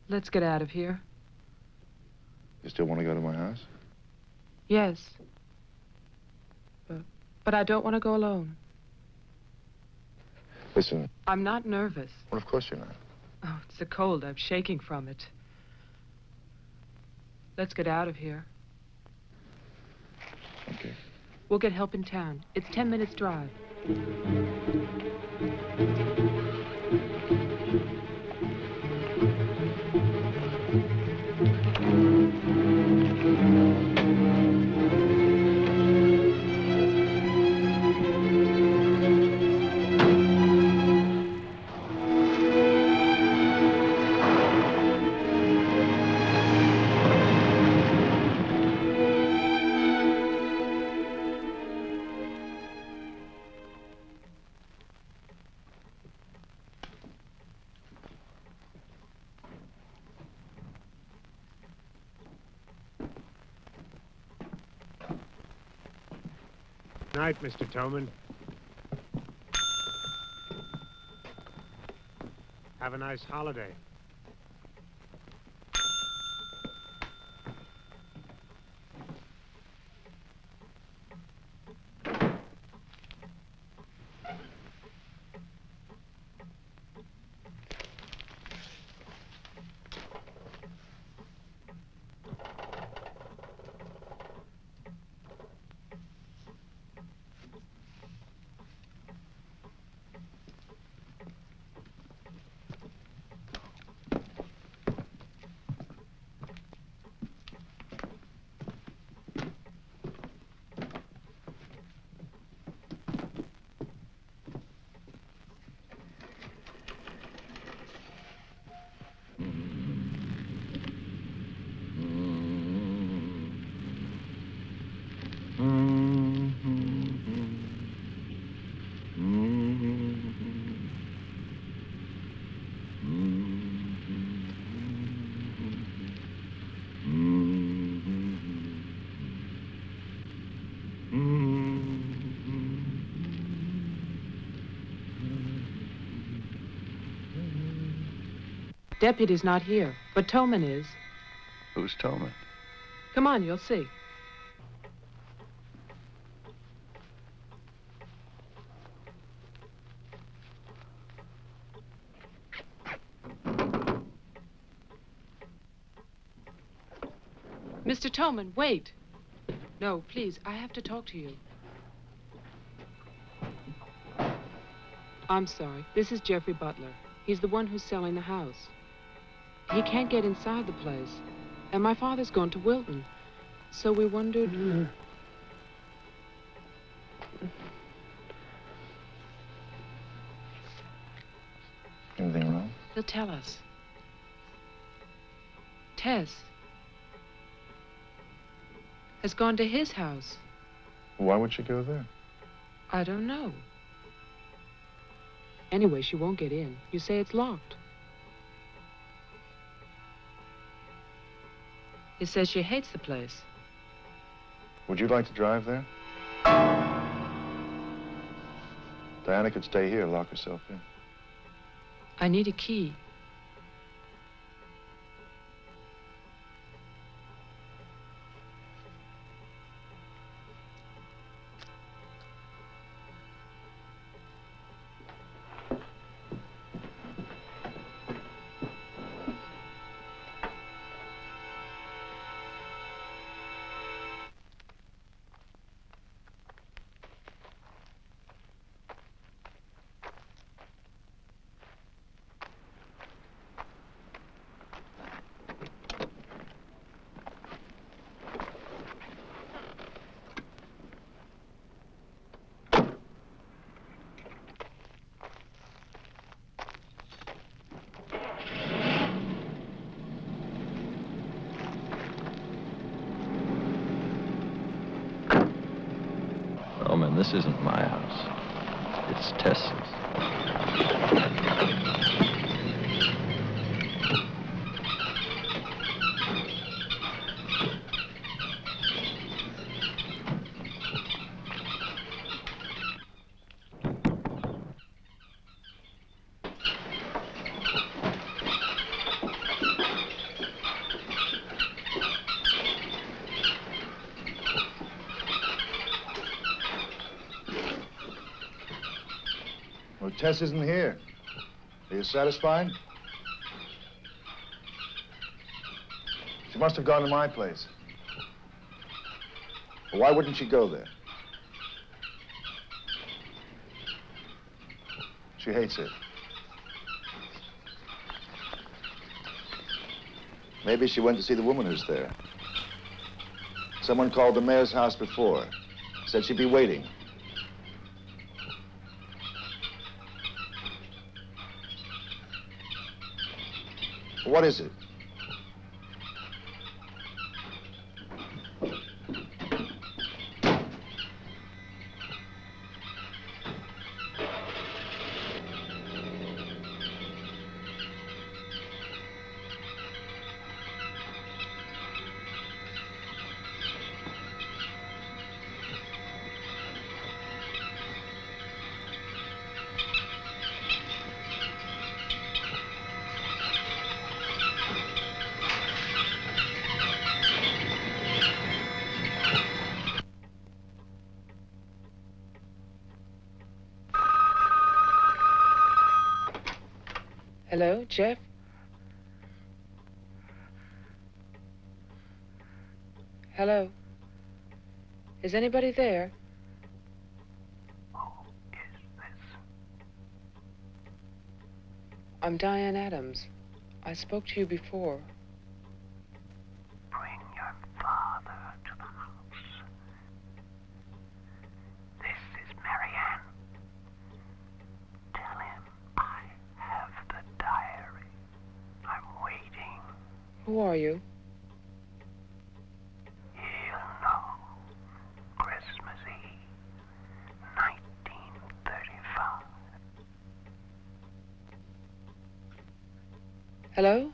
Let's get out of here. You still want to go to my house? Yes. But, but I don't want to go alone. Listen, I'm not nervous. well, of course you're not. Oh, it's the cold. I'm shaking from it. Let's get out of here. Okay. We'll get help in town. It's ten minutes drive. Night, Mr. Towman. Have a nice holiday. Deputy's not here, but Towman is. Who's Towman? Come on, you'll see. Mr. Towman, wait. No, please, I have to talk to you. I'm sorry. This is Jeffrey Butler. He's the one who's selling the house. He can't get inside the place. And my father's gone to Wilton. So we wondered... Anything wrong? He'll tell us. Tess has gone to his house. Why would she go there? I don't know. Anyway, she won't get in. You say it's locked. He says she hates the place. Would you like to drive there? Diana could stay here, lock herself in. I need a key. Tess isn't here. Are you satisfied? She must have gone to my place. Why wouldn't she go there? She hates it. Maybe she went to see the woman who's there. Someone called the mayor's house before. Said she'd be waiting. What is it? Hello, Jeff? Hello? Is anybody there? Who is this? I'm Diane Adams. I spoke to you before. Bring your father to the house. This is Marianne. Tell him I have the diary. I'm waiting. Who are you? He'll know. Christmas Eve, 1935. Hello? Hello?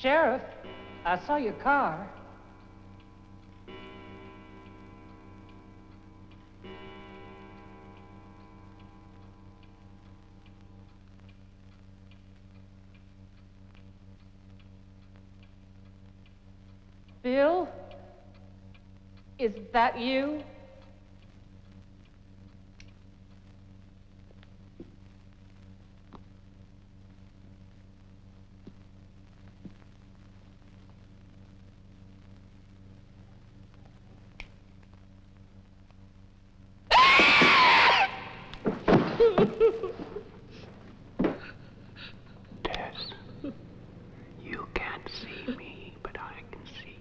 Sheriff, I saw your car. Bill? Is that you? Tess, you can't see me, but I can see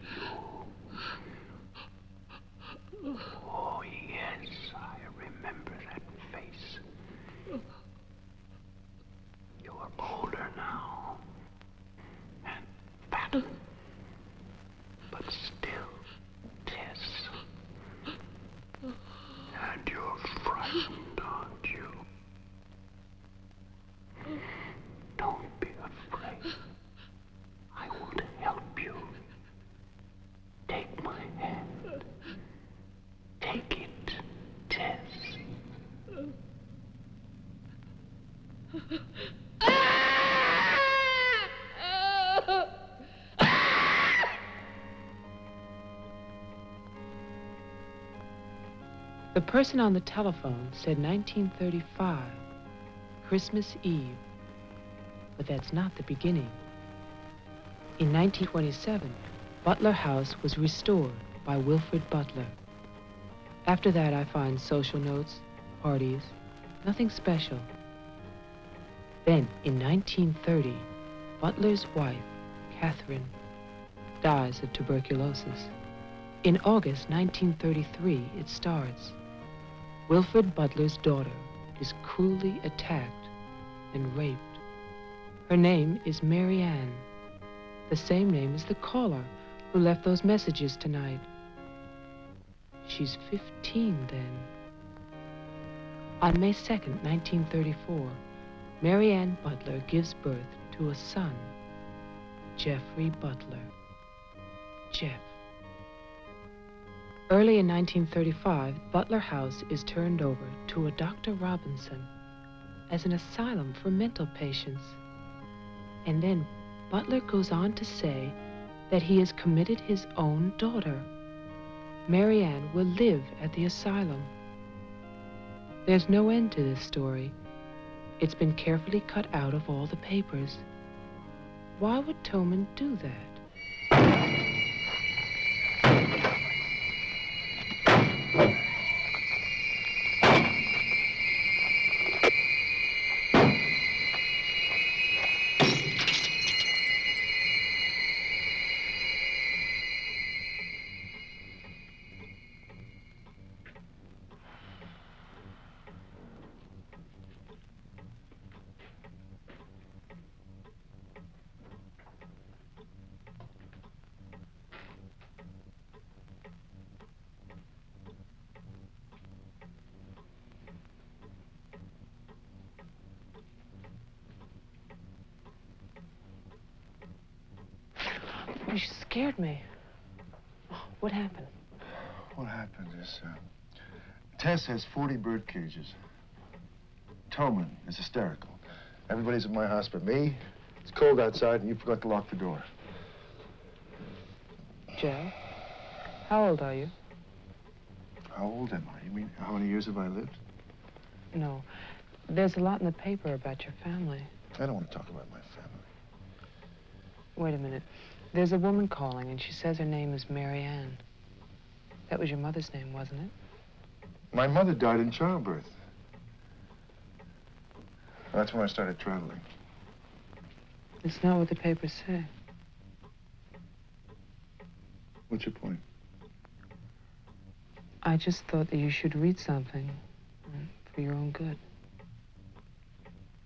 you. Oh, yes, I remember that face. You're older now. And fatter. But still, Tess. And you're frightened, aren't you? Don't be afraid. I want to help you. Take my hand. Take it, Tess. The person on the telephone said 1935, Christmas Eve. But that's not the beginning. In 1927, Butler House was restored by Wilfred Butler. After that, I find social notes, parties, nothing special. Then, in 1930, Butler's wife, Catherine, dies of tuberculosis. In August 1933, it starts. Wilfred Butler's daughter is cruelly attacked and raped. Her name is Mary Ann, the same name as the caller who left those messages tonight. She's 15 then. On May 2nd, 1934, Mary Ann Butler gives birth to a son, Jeffrey Butler. Jeff. Early in 1935, Butler House is turned over to a Dr. Robinson as an asylum for mental patients. And then Butler goes on to say that he has committed his own daughter. Marianne will live at the asylum. There's no end to this story. It's been carefully cut out of all the papers. Why would Towman do that? You scared me. Oh, What happened? What happened is, uh, Tess has 40 bird cages. Towman is hysterical. Everybody's at my house but me. It's cold outside, and you forgot to lock the door. Joe, how old are you? How old am I? You mean, how many years have I lived? No. There's a lot in the paper about your family. I don't want to talk about my family. Wait a minute. There's a woman calling, and she says her name is Mary Ann. That was your mother's name, wasn't it? My mother died in childbirth. That's when I started traveling. It's not what the papers say. What's your point? I just thought that you should read something mm, for your own good.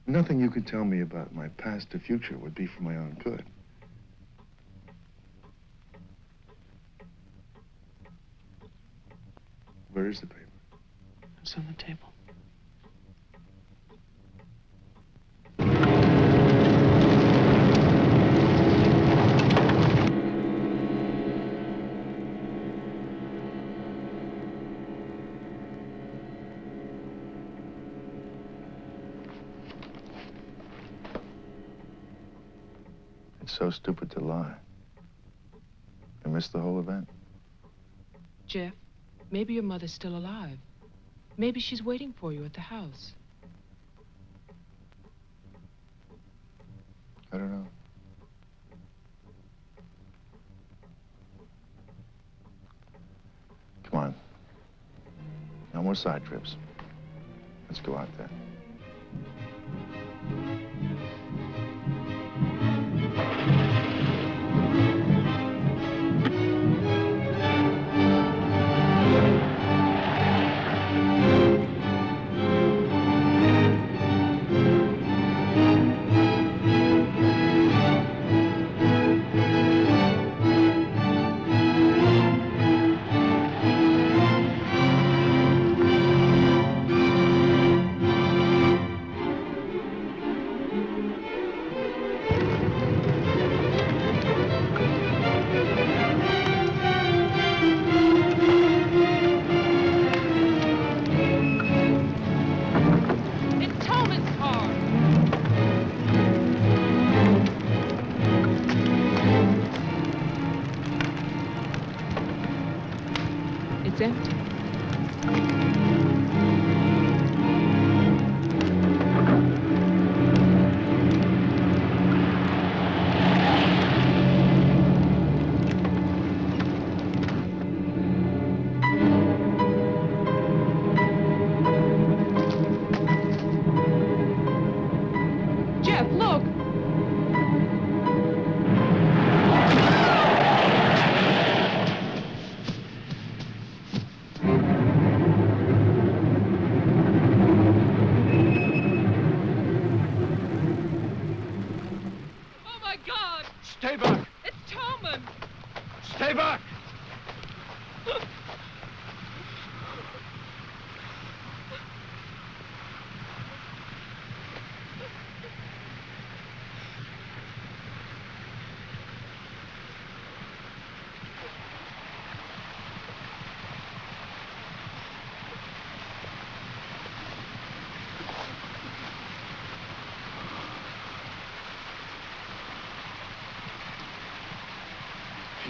Nothing you could tell me about my past or future would be for my own good. Where is the paper? It's on the table. It's so stupid to lie. I missed the whole event. Jeff, maybe your mother's still alive. Maybe she's waiting for you at the house. I don't know. Come on. No more side trips. Let's go out there.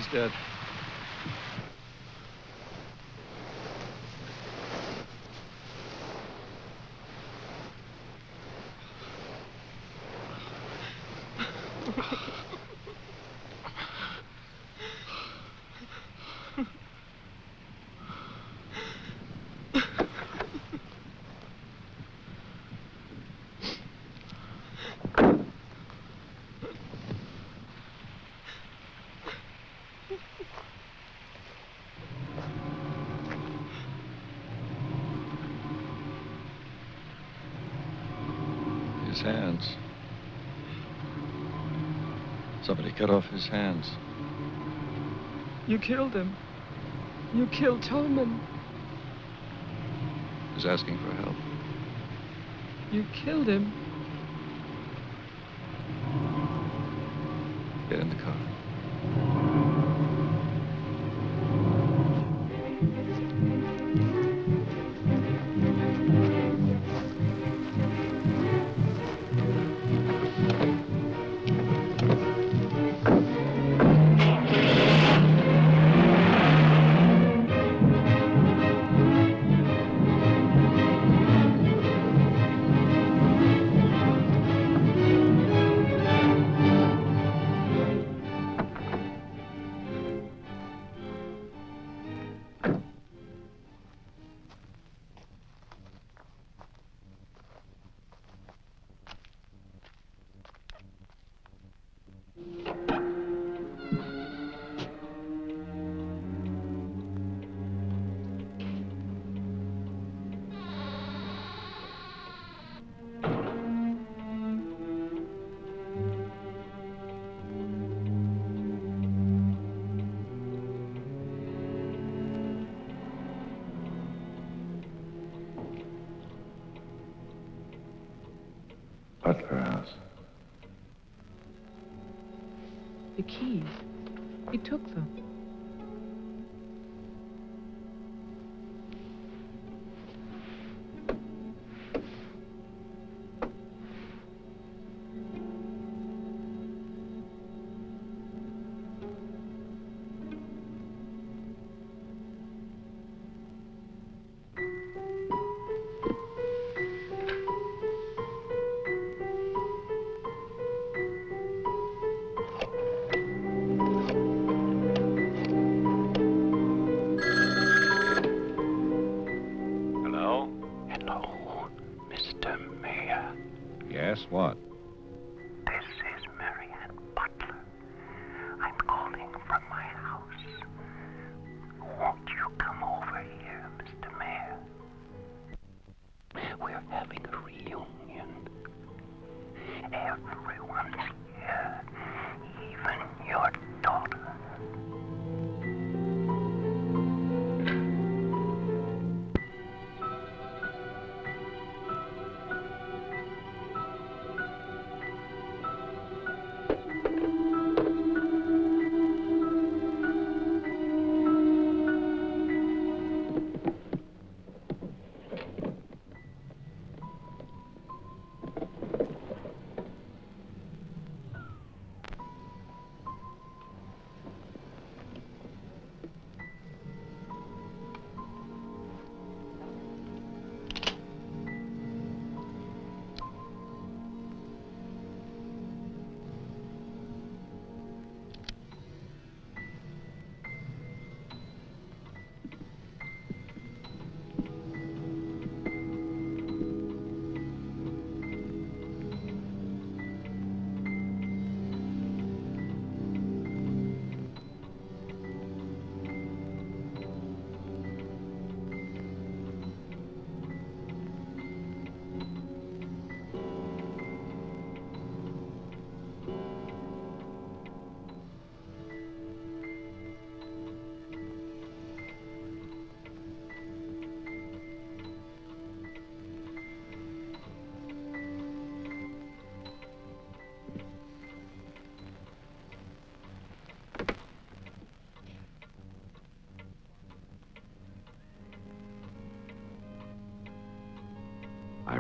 He's dead. His hands. Somebody cut off his hands. You killed him. You killed Towman. He's asking for help. You killed him.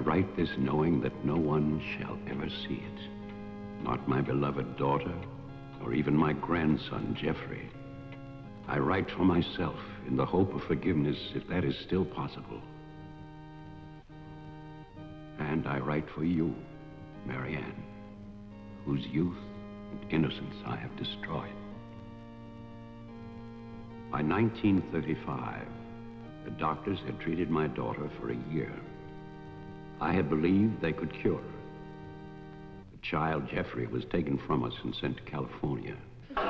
Write this knowing that no one shall ever see it. Not my beloved daughter, or even my grandson, Jeffrey. I write for myself in the hope of forgiveness, if that is still possible. And I write for you, Marianne, whose youth and innocence I have destroyed. By 1935, the doctors had treated my daughter for a year. I had believed they could cure. The child, Jeffrey, was taken from us and sent to California. I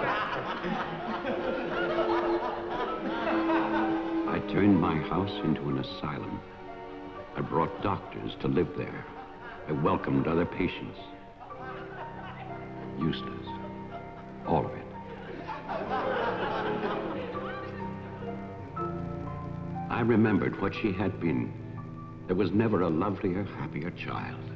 turned my house into an asylum. I brought doctors to live there. I welcomed other patients. Useless. All of it. I remembered what she had been. There was never a lovelier, happier child.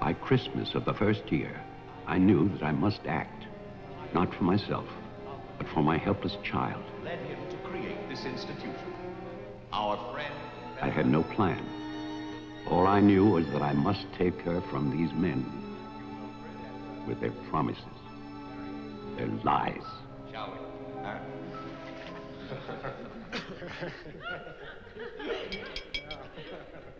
By Christmas of the first year, I knew that I must act, not for myself, but for my helpless child. Led him to create this institution. Our friend. I had no plan. All I knew was that I must take her from these men with their promises, their lies. Shall we? Huh?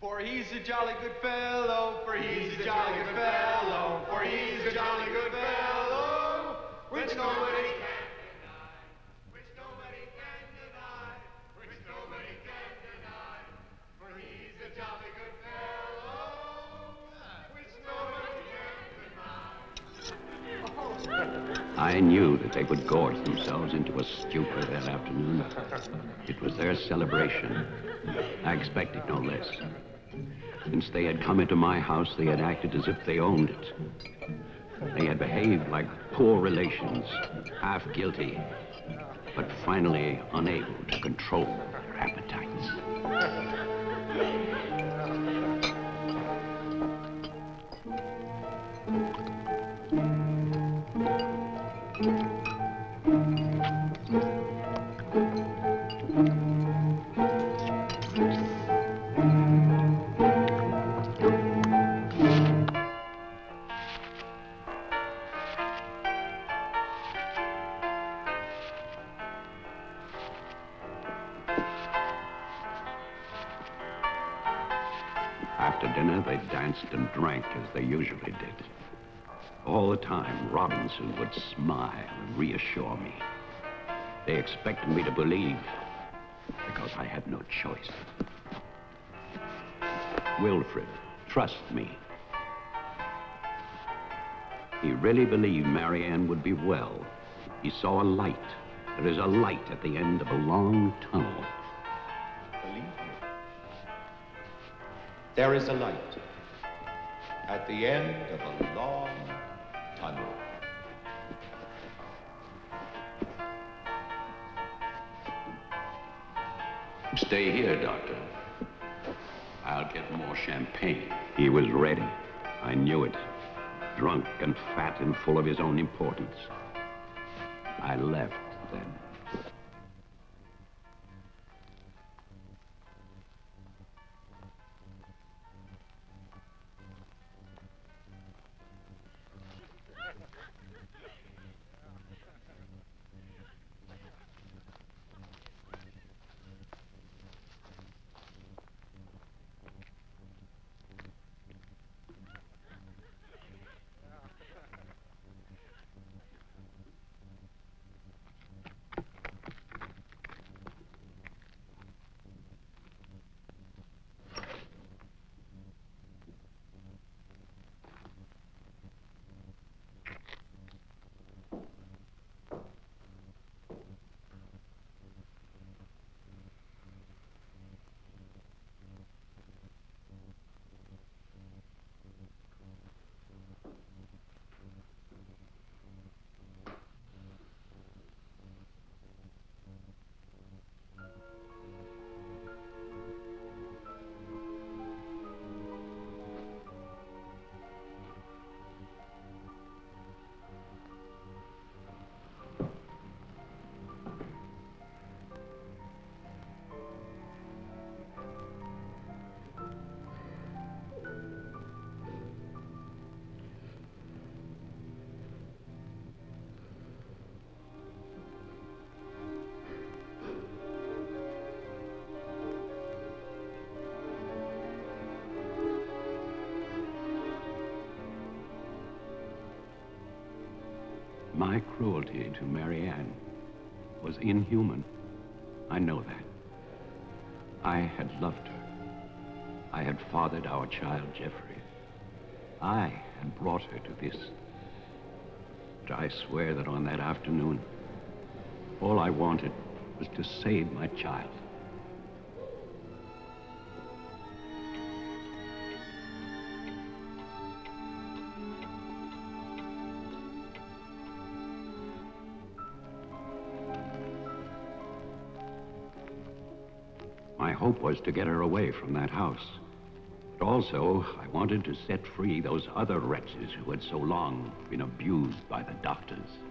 For he's a jolly good fellow, for he's a jolly good fellow, for he's a jolly good fellow, which nobody can deny, which nobody can deny, which nobody can deny. For he's a jolly good fellow, which nobody can deny. I knew that they would gorge themselves into a stupor that afternoon. It was their celebration. I expected no less. Since they had come into my house, they had acted as if they owned it. They had behaved like poor relations, half guilty, but finally unable to control their appetites. Drank as they usually did. All the time, Robinson would smile and reassure me. They expected me to believe because I had no choice. Wilfred, trust me. He really believed Marianne would be well. He saw a light. There is a light at the end of a long tunnel. Believe me. There is a light at the end of a long tunnel. Stay here, Doctor. I'll get more champagne. He was ready. I knew it. Drunk and fat and full of his own importance. I left then. My cruelty to Marianne was inhuman. I know that. I had loved her. I had fathered our child, Jeffrey. I had brought her to this. But I swear that on that afternoon, all I wanted was to save my child. Hope was to get her away from that house. But also, I wanted to set free those other wretches who had so long been abused by the doctors.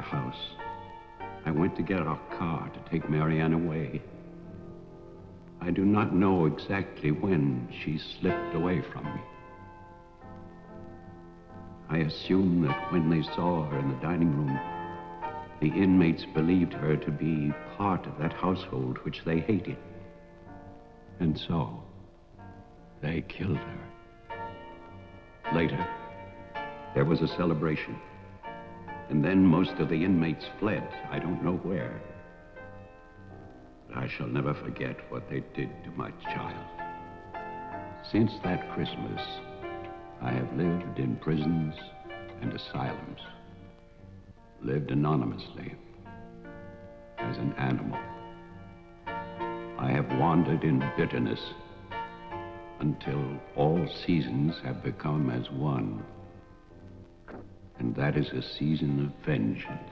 House. I went to get our car to take Marianne away. I do not know exactly when she slipped away from me. I assume that when they saw her in the dining room, the inmates believed her to be part of that household which they hated. And so, they killed her. Later, there was a celebration. And then most of the inmates fled. I don't know where. But I shall never forget what they did to my child. Since that Christmas, I have lived in prisons and asylums. Lived anonymously, as an animal. I have wandered in bitterness until all seasons have become as one. And that is a season of vengeance.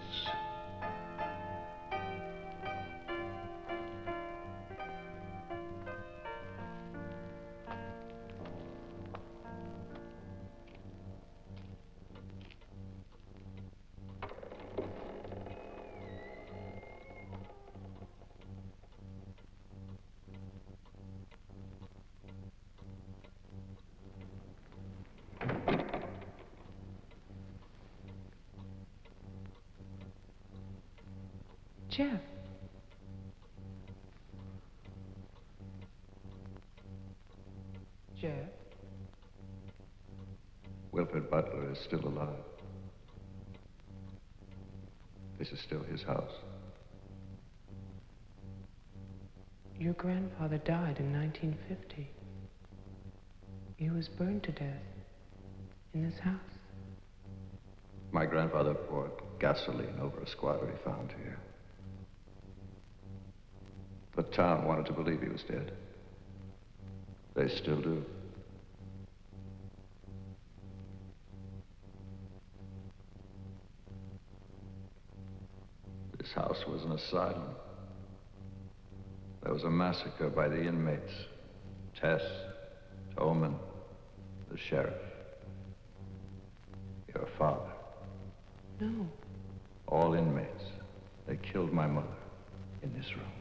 1950. He was burned to death in this house. My grandfather poured gasoline over a squatter he found here. The town wanted to believe he was dead. They still do. This house was an asylum. There was a massacre by the inmates. Tess, Towman, the sheriff. Your father. No. All inmates. They killed my mother in this room.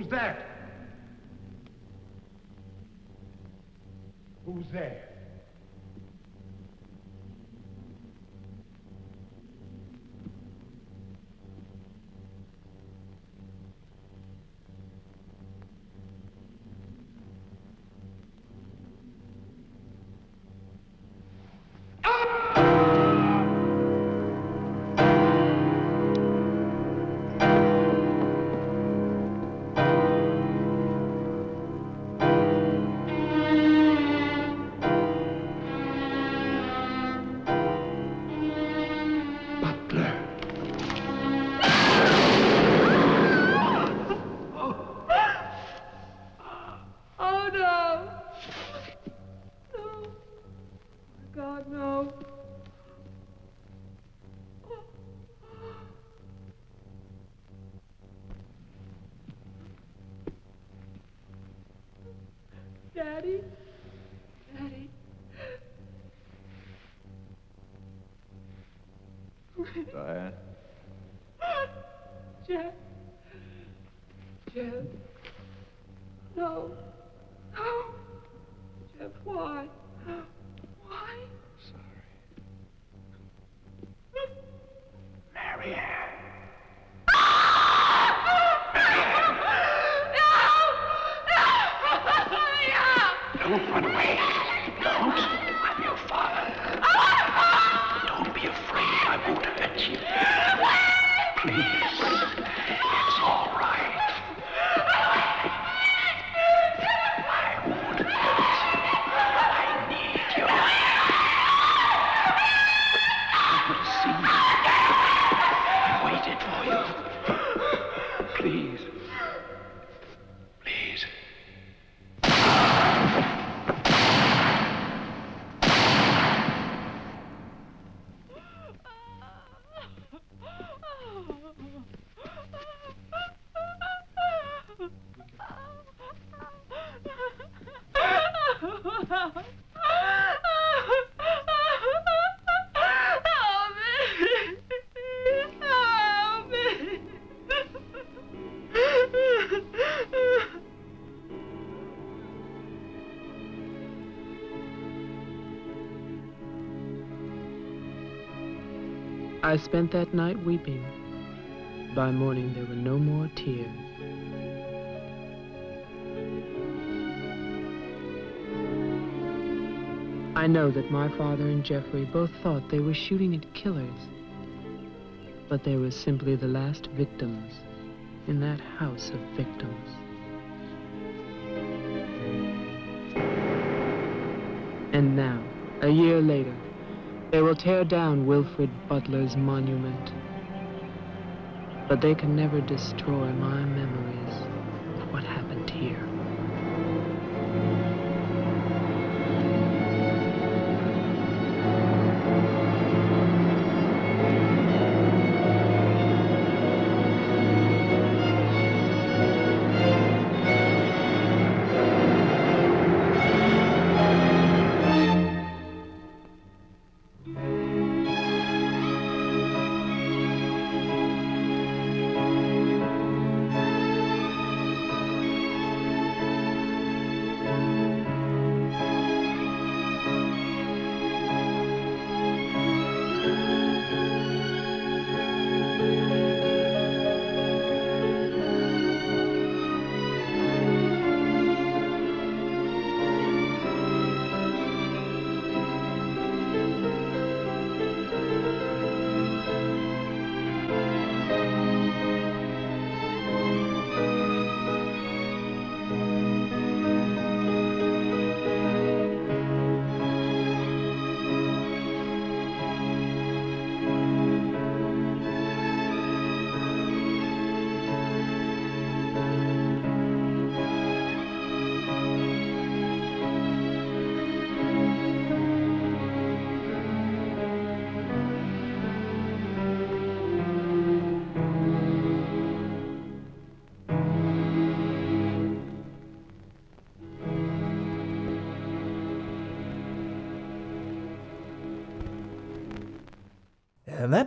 Who's that? Who's there? Daddy? Daddy? Diane? Jeff? I spent that night weeping. By morning, there were no more tears. I know that my father and Jeffrey both thought they were shooting at killers, but they were simply the last victims in that house of victims. And now, a year later, they will tear down Wilfred Butler's monument. But they can never destroy my memories of what happened here.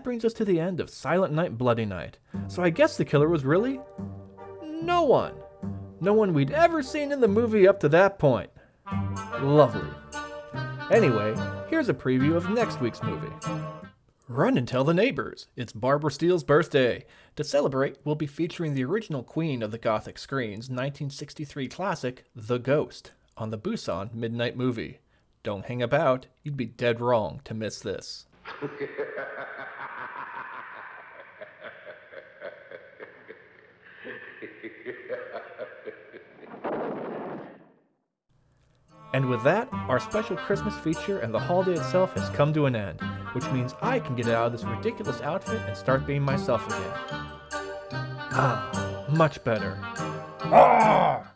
Brings us to the end of Silent Night, Bloody Night. So I guess the killer was really no one. No one we'd ever seen in the movie up to that point. Lovely. Anyway, here's a preview of next week's movie. Run and tell the neighbors. It's Barbara Steele's birthday. To celebrate, we'll be featuring the original queen of the Gothic screen's 1963 classic, The Ghost, on the Busan Midnight Movie. Don't hang about, you'd be dead wrong to miss this. And with that, our special Christmas feature and the holiday itself has come to an end, which means I can get out of this ridiculous outfit and start being myself again. Ah, much better. Ah!